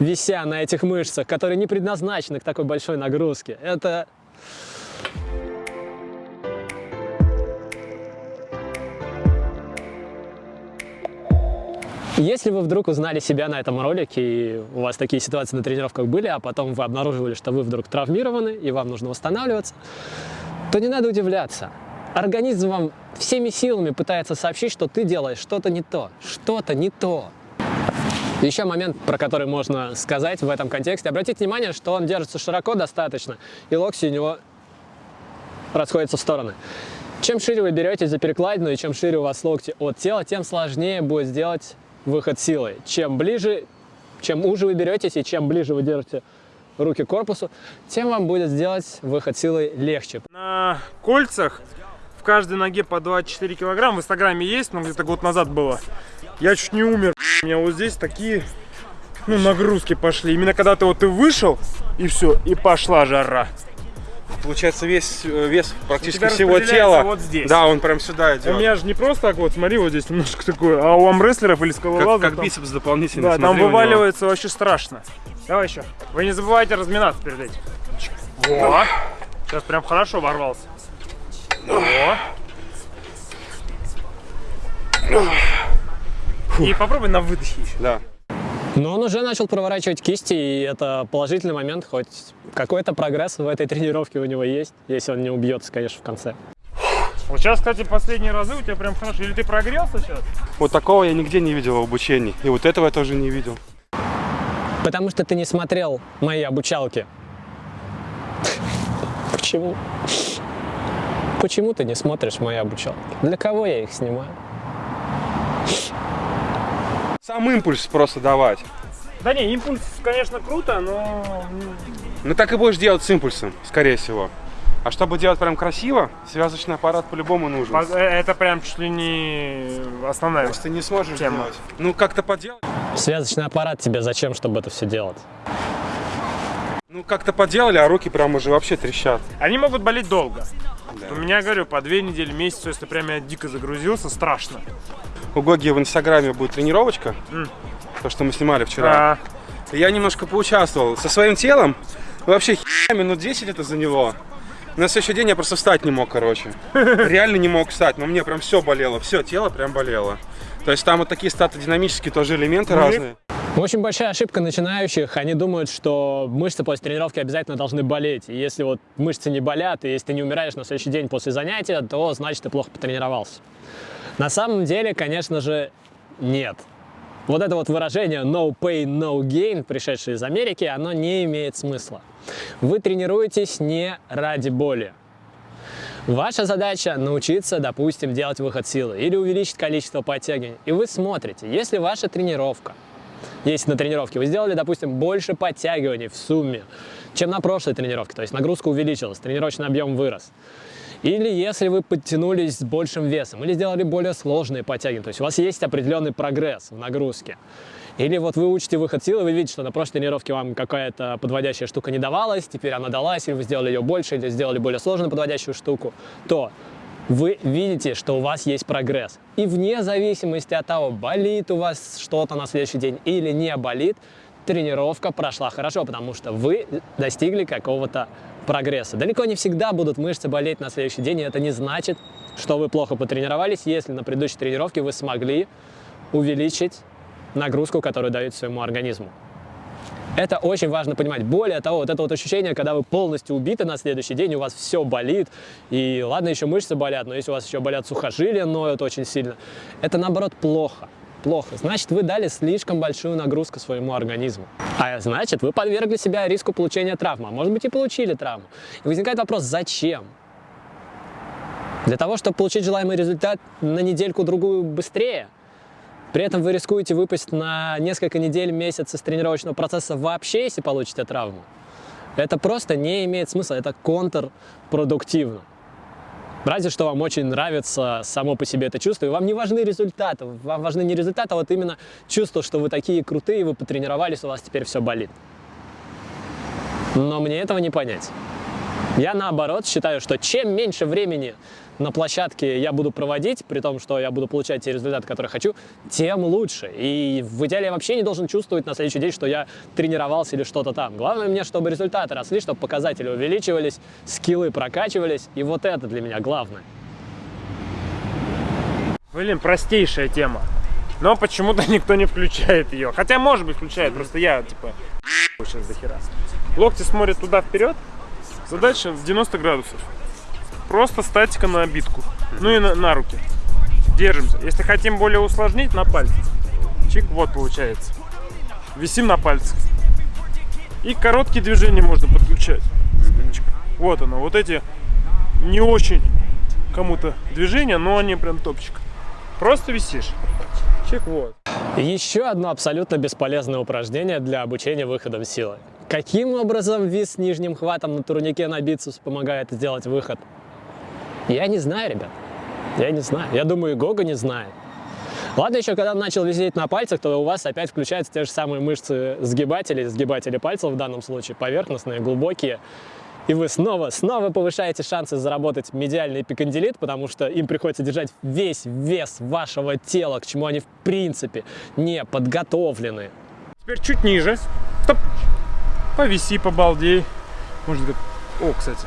вися на этих мышцах, которые не предназначены к такой большой нагрузке. Это Если вы вдруг узнали себя на этом ролике, и у вас такие ситуации на тренировках были, а потом вы обнаруживали, что вы вдруг травмированы, и вам нужно восстанавливаться, то не надо удивляться. Организм вам всеми силами пытается сообщить, что ты делаешь что-то не то, что-то не то. Еще момент, про который можно сказать в этом контексте. Обратите внимание, что он держится широко достаточно, и локти у него расходятся в стороны. Чем шире вы берете за перекладину и чем шире у вас локти от тела, тем сложнее будет сделать выход силой. Чем ближе, чем уже вы беретесь и чем ближе вы держите руки к корпусу, тем вам будет сделать выход силой легче. На кольцах в каждой ноге по 24 килограмм. В инстаграме есть, но где-то год назад было. Я чуть не умер. У меня вот здесь такие ну, нагрузки пошли. Именно когда ты вот ты вышел, и все, и пошла жара. Получается, весь э, вес практически всего тела. вот здесь. Да, он прям сюда идет. У меня же не просто так вот, смотри, вот здесь немножко такое, а у амрестлеров или как, скалолазов как там- бицепс дополнительный. Да, там вываливается вообще страшно. Давай еще. Вы не забывайте разминаться перед этим. Во. Сейчас прям хорошо ворвался. Во. И попробуй на выдохе еще. Да. Но он уже начал проворачивать кисти, и это положительный момент, хоть какой-то прогресс в этой тренировке у него есть, если он не убьется, конечно, в конце. Вот сейчас, кстати, последние разы у тебя прям хорошо. Или ты прогрелся сейчас? Вот такого я нигде не видел в обучении. И вот этого я тоже не видел. Потому что ты не смотрел мои обучалки. Почему? Почему ты не смотришь мои обучалки? Для кого я их снимаю? Сам импульс просто давать. Да не, импульс, конечно, круто, но... Ну так и будешь делать с импульсом, скорее всего. А чтобы делать прям красиво, связочный аппарат по-любому нужен. э, Это прям чуть ли не основная. Если ты не сможешь Тема. делать. Ну как-то поделать. Связочный аппарат тебе зачем, чтобы это все делать? Ну как-то поделали, а руки прям уже вообще трещат. Они могут болеть долго. Да. У меня, говорю, по две недели, месяц, если прям я дико загрузился, страшно. У Гоги в инстаграме будет тренировочка. М. То, что мы снимали вчера. А, Я немножко поучаствовал. Со своим телом вообще херами минут 10 это заняло. На следующий день я просто встать не мог, короче. Реально не мог встать, но мне прям все болело. Все, тело прям болело. То есть там вот такие статодинамические тоже элементы Ну и- разные. Очень большая ошибка начинающих. Они думают, что мышцы после тренировки обязательно должны болеть. И если вот мышцы не болят, и если ты не умираешь на следующий день после занятия, то значит ты плохо потренировался. На самом деле, конечно же, нет. Вот это вот выражение no pain, no gain, пришедшее из Америки, оно не имеет смысла. Вы тренируетесь не ради боли. Ваша задача научиться, допустим, делать выход силы или увеличить количество подтягиваний. И вы смотрите, если ваша тренировка если на тренировке вы сделали, допустим, больше подтягиваний в сумме, чем на прошлой тренировке, то есть нагрузка увеличилась, тренировочный объем вырос. Или если вы подтянулись с большим весом, или сделали более сложные подтягивания, то есть у вас есть определенный прогресс в нагрузке. Или вот вы учите выход силы, вы видите, что на прошлой тренировке вам какая-то подводящая штука не давалась, теперь она далась, или вы сделали ее больше, или сделали более сложную подводящую штуку, то вы видите, что у вас есть прогресс. И вне зависимости от того, болит у вас что-то на следующий день или не болит, тренировка прошла хорошо, потому что вы достигли какого-то прогресса. Далеко не всегда будут мышцы болеть на следующий день, и это не значит, что вы плохо потренировались, если на предыдущей тренировке вы смогли увеличить нагрузку, которую даете своему организму. Это очень важно понимать. Более того, вот это вот ощущение, когда вы полностью убиты на следующий день, у вас все болит, и ладно, еще мышцы болят, но если у вас еще болят сухожилия, ноют очень сильно, это наоборот плохо. Плохо. Значит, вы дали слишком большую нагрузку своему организму. А значит, вы подвергли себя риску получения травмы. А может быть и получили травму. И возникает вопрос, зачем? Для того, чтобы получить желаемый результат на недельку-другую быстрее? При этом вы рискуете выпасть на несколько недель, месяц из тренировочного процесса вообще, если получите травму. Это просто не имеет смысла, это контрпродуктивно. Разве что вам очень нравится само по себе это чувство, и вам не важны результаты, вам важны не результаты, а вот именно чувство, что вы такие крутые, вы потренировались, у вас теперь все болит. Но мне этого не понять. Я наоборот считаю, что чем меньше времени на площадке я буду проводить, при том, что я буду получать те результаты, которые хочу, тем лучше. И в идеале я вообще не должен чувствовать на следующий день, что я тренировался или что-то там. Главное мне, чтобы результаты росли, чтобы показатели увеличивались, скиллы прокачивались. И вот это для меня главное. Блин, простейшая тема. Но почему-то никто не включает ее. Хотя, может быть, включает, просто я, типа, сейчас до хера. Локти смотрят туда вперед. Задача в 90 градусов. Просто статика на обитку. Ну и на, на руки. Держимся. Если хотим более усложнить, на пальцы. Чик, вот получается. Висим на пальцах. И короткие движения можно подключать. Вот оно. Вот эти не очень кому-то движения, но они прям топчик. Просто висишь. Чик, вот. Еще одно абсолютно бесполезное упражнение для обучения выходом силы. Каким образом вис с нижним хватом на турнике на бицепс помогает сделать выход? Я не знаю, ребят. Я не знаю. Я думаю, и Гога не знает. Ладно, еще когда начал висеть на пальцах, то у вас опять включаются те же самые мышцы сгибателей, сгибатели пальцев в данном случае, поверхностные, глубокие. И вы снова, снова повышаете шансы заработать медиальный эпикондилит, потому что им приходится держать весь вес вашего тела, к чему они в принципе не подготовлены. Теперь чуть ниже. Стоп. Повиси, побалдей. Быть, о, кстати.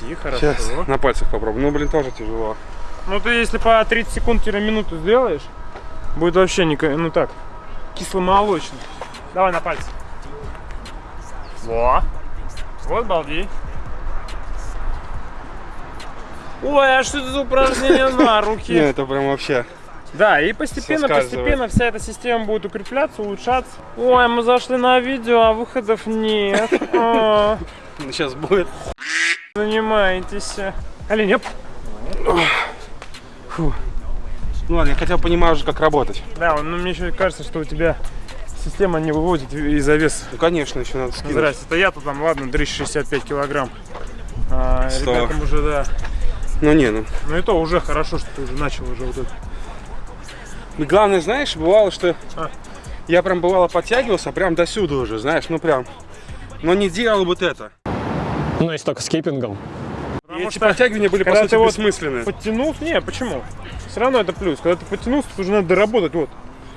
Си, хорошо. Сейчас на пальцах попробую. Ну, блин, тоже тяжело. Ну ты если по 30 секунд-минуту сделаешь, будет вообще не, ну так, кисломолочно. Давай на пальцы. Во. Вот балди. Ой, а что это за упражнение на руки? это прям вообще. Да, и постепенно, постепенно вся эта система будет укрепляться, улучшаться. Ой, мы зашли на видео, а выходов нет. А, Сейчас будет. Занимаетесь. Олень, оп. Ну ладно, я хотя бы понимаю уже, как работать. Да, ну мне еще кажется, что у тебя система не выводит из-за веса. Ну, конечно, еще надо скинуть. Здрасте, это я-то там, ладно, 365 килограмм. А, ребятам уже, да. Ну не, ну. Ну и то уже хорошо, что ты уже начал уже вот это. И главное, знаешь, бывало, что А. я прям бывало подтягивался прям до сюда уже, знаешь, ну прям. Но не делал вот это. Ну, если только скиппингом. И Потому эти что подтягивания были, по сути, бессмысленные. Подтянулся, не, почему? Все равно это плюс. Когда ты подтянулся, тут уже надо доработать, вот.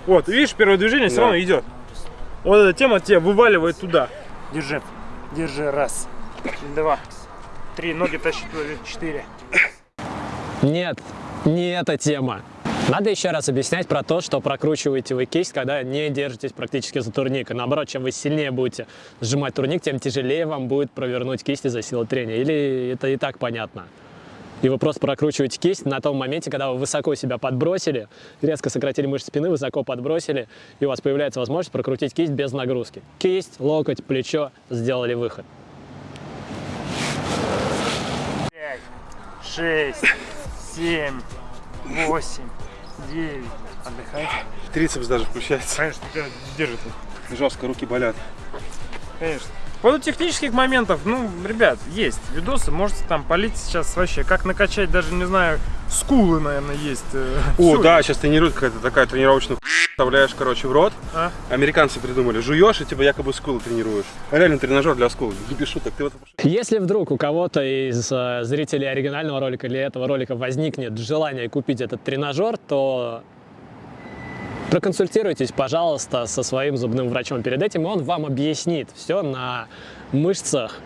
Вот, видишь, первое движение все Да. равно идет. Вот эта тема тебя вываливает туда. Держи, держи, раз, два, три, ноги тащи туда, четыре. Нет, не эта тема. Надо еще раз объяснять про то, что прокручиваете вы кисть, когда не держитесь практически за турник. Наоборот, чем вы сильнее будете сжимать турник, тем тяжелее вам будет провернуть кисть из-за силы трения. Или это и так понятно. И вы просто прокручиваете кисть на том моменте, когда вы высоко себя подбросили, резко сократили мышцы спины, высоко подбросили, и у вас появляется возможность прокрутить кисть без нагрузки. Кисть, локоть, плечо, сделали выход. Пять, шесть, семь, восемь, девять. Отдыхайте. Трицепс даже включается. Конечно, держит. Жестко, руки болят. Конечно. По поводу технических моментов, ну, ребят, есть видосы, можете там полить сейчас вообще, как накачать, даже, не знаю, скулы, наверное, есть. э, О, всё да, есть. сейчас тренируют какая-то такая тренировочная вставляешь, короче, в рот. А? Американцы придумали, жуешь и типа якобы скулы тренируешь. Реально тренажер для скул. Не без шуток. Ты вот Если вдруг у кого-то из э, зрителей оригинального ролика или этого ролика возникнет желание купить этот тренажер, то проконсультируйтесь, пожалуйста, со своим зубным врачом перед этим, и он вам объяснит все на мышцах,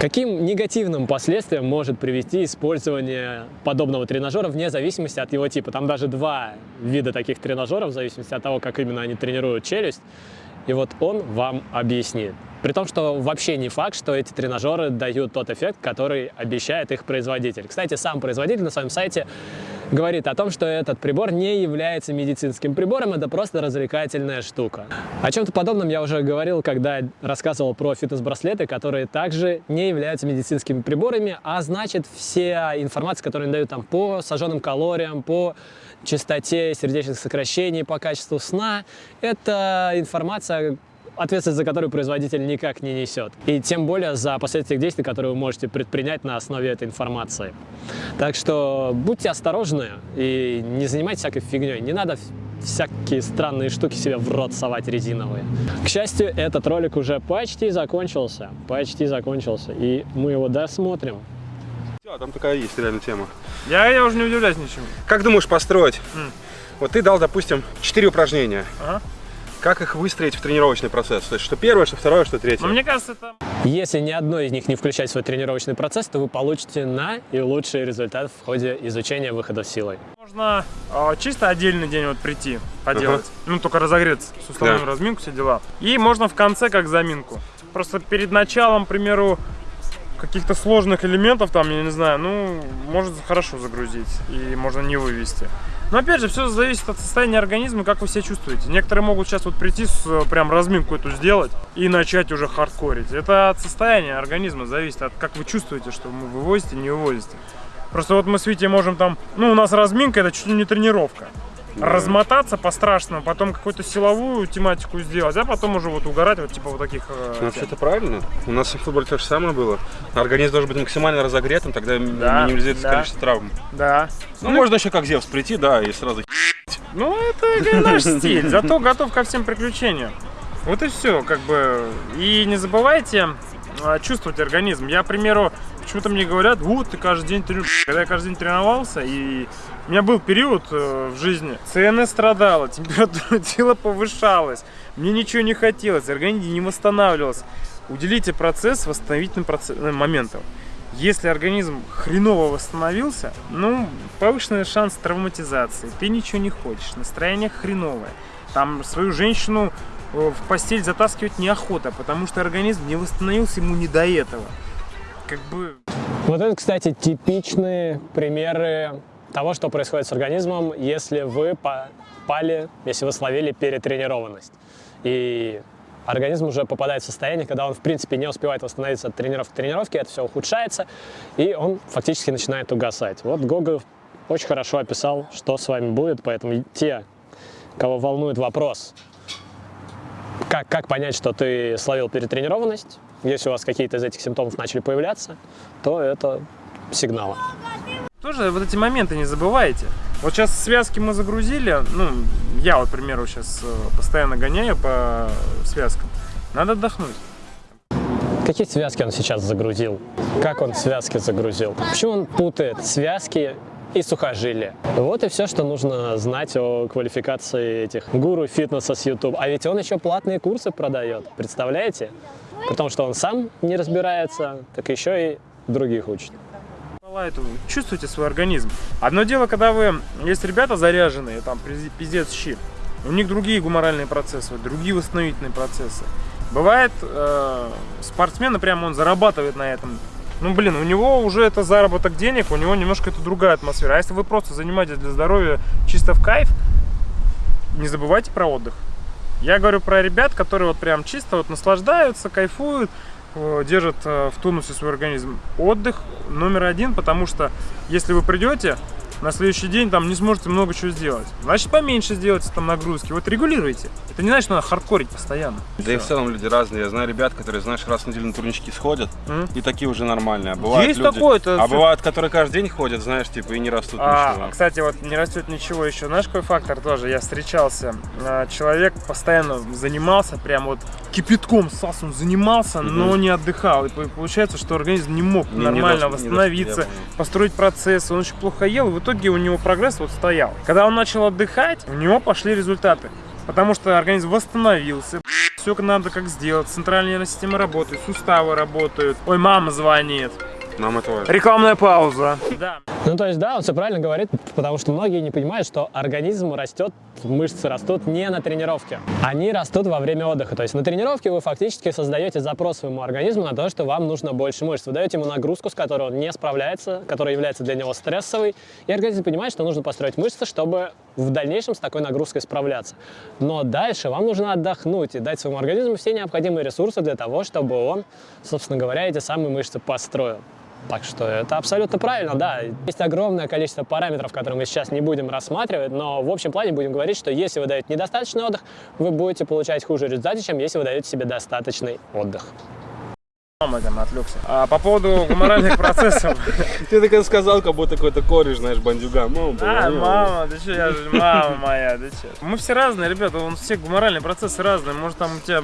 каким негативным последствиям может привести использование подобного тренажера вне зависимости от его типа. Там даже два вида таких тренажеров, в зависимости от того, как именно они тренируют челюсть. И вот он вам объяснит. При том, что вообще не факт, что эти тренажеры дают тот эффект, который обещает их производитель. Кстати, сам производитель на своем сайте говорит о том, что этот прибор не является медицинским прибором, это просто развлекательная штука. О чем-то подобном я уже говорил, когда рассказывал про фитнес-браслеты, которые также не являются медицинскими приборами, а значит вся информация, которую они дают там по сожженным калориям, по частоте сердечных сокращений, по качеству сна, это информация, ответственность за которую производитель никак не несет. И тем более за последствия действий, которые вы можете предпринять на основе этой информации. Так что будьте осторожны и не занимайтесь всякой фигней. Не надо всякие странные штуки себе в рот совать резиновые. К счастью, этот ролик уже почти закончился. Почти закончился. И мы его досмотрим. Всё, там такая есть реально тема. Я, я уже не удивляюсь ничему. Как думаешь построить? М. Вот ты дал, допустим, 4 упражнения. Ага. Как их выстроить в тренировочный процесс? То есть, что первое, что второе, что третье? Но мне кажется, это Если ни одно из них не включать в свой тренировочный процесс, то вы получите на и лучший результат в ходе изучения выхода силой. Можно э, чисто отдельный день вот прийти, поделать. Ну, только разогреться, суставную Да. разминку, все дела. И можно в конце как заминку. Просто перед началом, к примеру, каких-то сложных элементов, там, я не знаю, ну, может хорошо загрузить и можно не вывести. Но опять же, все зависит от состояния организма, как вы себя чувствуете. Некоторые могут сейчас вот прийти, с, э, прям разминку эту сделать и начать уже хардкорить. Это от состояния организма зависит, от как вы чувствуете, что вы вывозите, не вывозите. Просто вот мы с Витей можем там, ну, у нас разминка, это чуть ли не тренировка. Размотаться по-страшному, потом какую-то силовую тематику сделать, а потом уже вот угорать вот типа вот таких э, Ну, вообще-то правильно. У нас в футболе то же самое было. Организм должен быть максимально разогретым, тогда Да, минимизируется да. количество травм. Да. Ну, можно еще как Зевс прийти, да, и сразу Ну, это наш стиль, зато готов ко всем приключениям. Вот и все, как бы. И не забывайте а, чувствовать организм. Я, к примеру, почему-то мне говорят, вот, ты каждый день тренируешься. Когда я каждый день тренировался, и у меня был период э, в жизни, ЦНС страдала, температура тела повышалась, мне ничего не хотелось, организм не восстанавливался. Уделите процесс восстановительным проце- э, моментам. Если организм хреново восстановился, ну, повышенный шанс травматизации. Ты ничего не хочешь, настроение хреновое. Там свою женщину э, в постель затаскивать неохота, потому что организм не восстановился, ему не до этого. Как бы... Вот это, кстати, типичные примеры того, что происходит с организмом, если вы попали, если вы словили перетренированность. И организм уже попадает в состояние, когда он, в принципе, не успевает восстановиться от тренировки к тренировке, это все ухудшается, и он фактически начинает угасать. Вот Гога очень хорошо описал, что с вами будет, поэтому те, кого волнует вопрос, как, как понять, что ты словил перетренированность, если у вас какие-то из этих симптомов начали появляться, то это сигналы. Тоже вот эти моменты не забывайте. Вот сейчас связки мы загрузили, ну, я вот, к примеру, сейчас постоянно гоняю по связкам. Надо отдохнуть. Какие связки он сейчас загрузил? Как он связки загрузил? Почему он путает связки и сухожилия? Вот и все, что нужно знать о квалификации этих гуру фитнеса с YouTube. А ведь он еще платные курсы продает, представляете? При том, что он сам не разбирается, так еще и других учит. Эту, чувствуйте свой организм. Одно дело, когда вы, есть ребята заряженные, там, пиз- пиздец щи, у них другие гуморальные процессы, другие восстановительные процессы. Бывает, э, спортсмен, прям он зарабатывает на этом. Ну, блин, у него уже это заработок денег, у него немножко это другая атмосфера. А если вы просто занимаетесь для здоровья чисто в кайф, не забывайте про отдых. Я говорю про ребят, которые вот прям чисто вот наслаждаются, кайфуют, э, держат э, в тонусе свой организм. Отдых номер один, потому что если вы придете на следующий день, там не сможете много чего сделать. Значит, поменьше сделайте там нагрузки. Вот регулируйте. Это не значит, что надо хардкорить постоянно. Да и в целом люди разные. Я знаю ребят, которые, знаешь, раз в неделю на турнички сходят, Мгм. и такие уже нормальные. А бывают Есть люди- такое, это А бывают, которые каждый день ходят, знаешь, типа, и не растут А, ничего. кстати, вот не растет ничего еще. Знаешь, какой фактор тоже? Я встречался. А, Человек постоянно занимался, прям вот кипятком сас, он занимался, но не отдыхал. И по- получается, что организм не мог Не- не нормально не восстановиться, понял. построить процесс. Он очень плохо ел, и в итоге у него прогресс вот стоял. Когда он начал отдыхать, у него пошли результаты. Потому что организм восстановился, все надо как сделать, центральная система работает, суставы работают. Ой, мама звонит. Нам этого... Рекламная пауза. Да. Ну, то есть, да, он все правильно говорит, потому что многие не понимают, что организм растет, мышцы растут не на тренировке. Они растут во время отдыха. То есть на тренировке вы фактически создаете запрос своему организму на то, что вам нужно больше мышц. Вы даете ему нагрузку, с которой он не справляется, которая является для него стрессовой. И организм понимает, что нужно построить мышцы, чтобы в дальнейшем с такой нагрузкой справляться. Но дальше вам нужно отдохнуть и дать своему организму все необходимые ресурсы для того, чтобы он, собственно говоря, эти самые мышцы построил. Так что это абсолютно правильно, да. Есть огромное количество параметров, которые мы сейчас не будем рассматривать, но в общем плане будем говорить, что если вы даете недостаточный отдых, вы будете получать хуже результаты, чем если вы даете себе достаточный отдых. Мама там отвлекся. А по поводу гуморальных процессов. Ты так сказал, как будто какой-то кореш, знаешь, бандюга. Мама, А, мама, ты что, я же мама моя, ты что? Мы все разные, ребята, вон все гуморальные процессы разные. Может там у тебя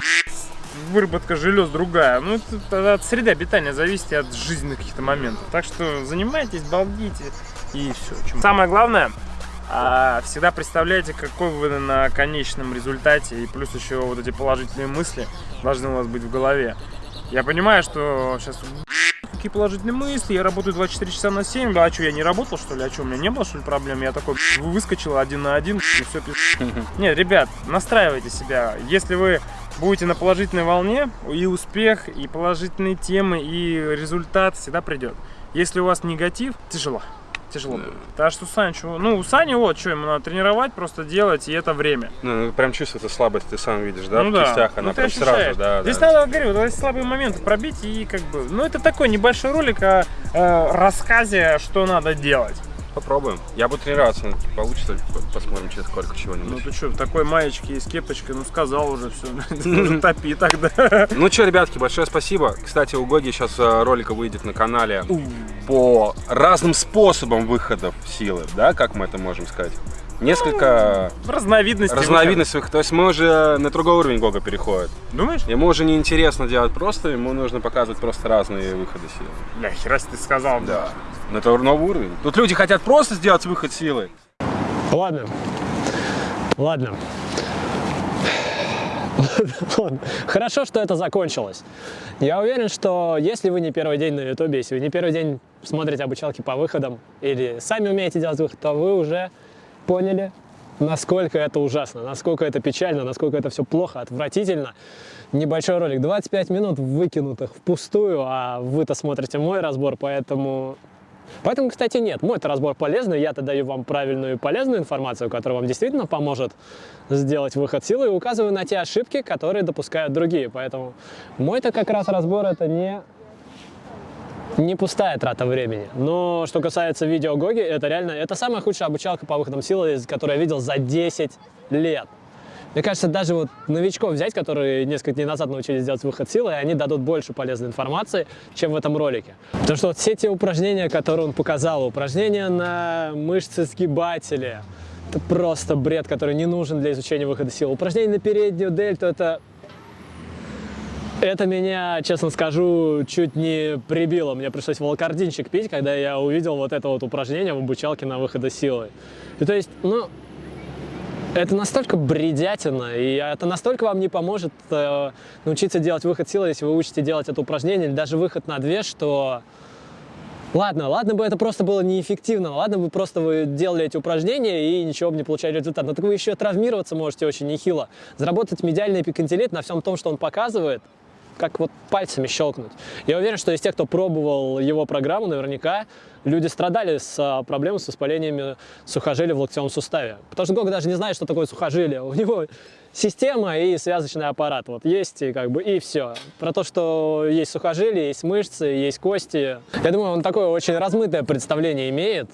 выработка желез другая. Ну, это от среды обитания зависит и от жизненных каких-то моментов. Так что занимайтесь, балдите и все. Самое главное, а, всегда представляйте, какой вы на конечном результате. И плюс еще вот эти положительные мысли должны у вас быть в голове. Я понимаю, что сейчас какие положительные мысли, я работаю 24 часа на 7, да, а что, я не работал, что ли, а что, у меня не было, что ли, проблем? Я такой выскочил один на один, и все, Нет, ребят, настраивайте себя. Если вы будете на положительной волне, и успех, и положительные темы, и результат всегда придет. Если у вас негатив, тяжело. Тяжело будет. Так что Саня, чего? Ну, у Сани вот, что ему надо тренировать, просто делать, и это время. Ну, ну, прям чувствуется слабость, ты сам видишь, да, ну в да. кистях, Ну, она ты прям ощущаешь. сразу, да, Здесь да. надо, говорю, вот слабые моменты пробить и как бы... Ну, это такой небольшой ролик о э, рассказе, что надо делать. Попробуем. Я буду тренироваться, ну, получится, посмотрим через сколько Ну чего-нибудь. ты что, в такой маечке и с кепочкой, ну сказал уже все, топи тогда. Ну что, ребятки, большое спасибо. Кстати, у Гоги сейчас э, ролик выйдет на канале по разным способам выходов силы, да, как мы это можем сказать? Несколько Разновидности. разновидностей выхода. То есть мы уже на другой уровень Гога переходит. Думаешь? Ему уже не интересно делать просто, ему нужно показывать просто разные выходы силы. Бля, хера ты сказал. Да. Но это новый уровень. Тут люди хотят просто сделать выход силы. Ладно. Ладно. Ладно. Хорошо, что это закончилось. Я уверен, что если вы не первый день на ютубе, если вы не первый день смотрите обучалки по выходам или сами умеете делать выход, то вы уже поняли, насколько это ужасно, насколько это печально, насколько это все плохо, отвратительно. Небольшой ролик, 25 минут выкинутых впустую, а вы-то смотрите мой разбор, поэтому Поэтому, кстати, нет. Мой-то разбор полезный, я-то даю вам правильную и полезную информацию, которая вам действительно поможет сделать выход силы и указываю на те ошибки, которые допускают другие. Поэтому мой-то как раз разбор это не не пустая трата времени. Но что касается видео Гоги, это реально, это самая худшая обучалка по выходам силы, которую я видел за 10 лет. Мне кажется, даже вот новичков взять, которые несколько дней назад научились делать выход силы, и они дадут больше полезной информации, чем в этом ролике. Потому что вот все те упражнения, которые он показал, упражнения на мышцы сгибателя, это просто бред, который не нужен для изучения выхода силы. Упражнения на переднюю дельту, это это меня, честно скажу, чуть не прибило. Мне пришлось волокординчик пить, когда я увидел вот это вот упражнение в обучалке на выхода силы. И то есть, ну, это настолько бредятина, и это настолько вам не поможет э, научиться делать выход силы, если вы учите делать это упражнение, или даже выход на две, что... Ладно, ладно бы это просто было неэффективно, ладно бы просто вы делали эти упражнения и ничего бы не получали результат, но так вы еще травмироваться можете очень нехило. Заработать медиальный эпикондилит на всем том, что он показывает, как вот пальцами щелкнуть. Я уверен, что из тех, кто пробовал его программу, наверняка люди страдали с а, проблемой с воспалениями сухожилия в локтевом суставе. Потому что Гога даже не знает, что такое сухожилие. У него система и связочный аппарат. Вот есть и как бы и все. Про то, что есть сухожилия, есть мышцы, есть кости. Я думаю, он такое очень размытое представление имеет.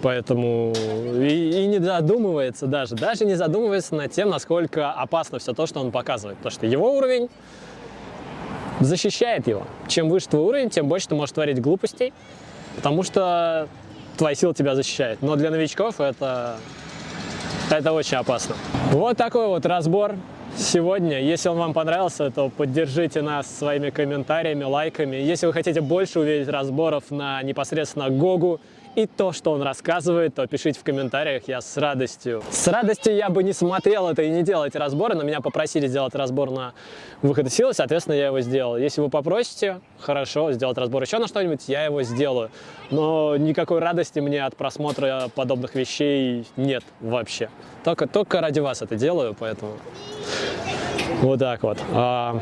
Поэтому и, и не задумывается даже, даже не задумывается над тем, насколько опасно все то, что он показывает. Потому что его уровень защищает его. Чем выше твой уровень, тем больше ты можешь творить глупостей, потому что твоя сила тебя защищает. Но для новичков это, это очень опасно. Вот такой вот разбор сегодня. Если он вам понравился, то поддержите нас своими комментариями, лайками. Если вы хотите больше увидеть разборов на непосредственно Гогу и то, что он рассказывает, то пишите в комментариях, я с радостью. С радостью я бы не смотрел это и не делал эти разборы, но меня попросили сделать разбор на выход из силы, соответственно, я его сделал. Если вы попросите, хорошо, сделать разбор еще на что-нибудь, я его сделаю. Но никакой радости мне от просмотра подобных вещей нет вообще. Только, только ради вас это делаю, поэтому вот так вот. А,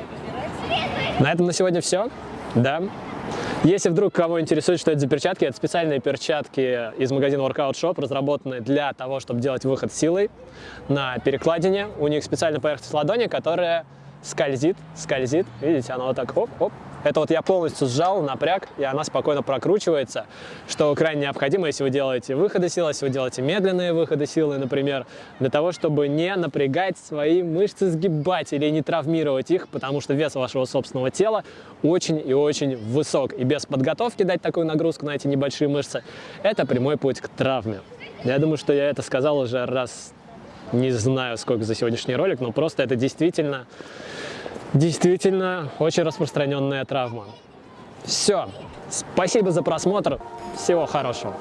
на этом на сегодня все. Да. Если вдруг кого интересует, что это за перчатки, это специальные перчатки из магазина Workout Shop, разработанные для того, чтобы делать выход силой на перекладине. У них специальная поверхность ладони, которая скользит, скользит. Видите, она вот так оп-оп. Это вот я полностью сжал, напряг, и она спокойно прокручивается, что крайне необходимо, если вы делаете выходы силы, если вы делаете медленные выходы силы, например, для того, чтобы не напрягать свои мышцы сгибателей, не травмировать их, потому что вес вашего собственного тела очень и очень высок. И без подготовки дать такую нагрузку на эти небольшие мышцы – это прямой путь к травме. Я думаю, что я это сказал уже раз, не знаю сколько за сегодняшний ролик, но просто это действительно Действительно, очень распространенная травма. Все. Спасибо за просмотр. Всего хорошего.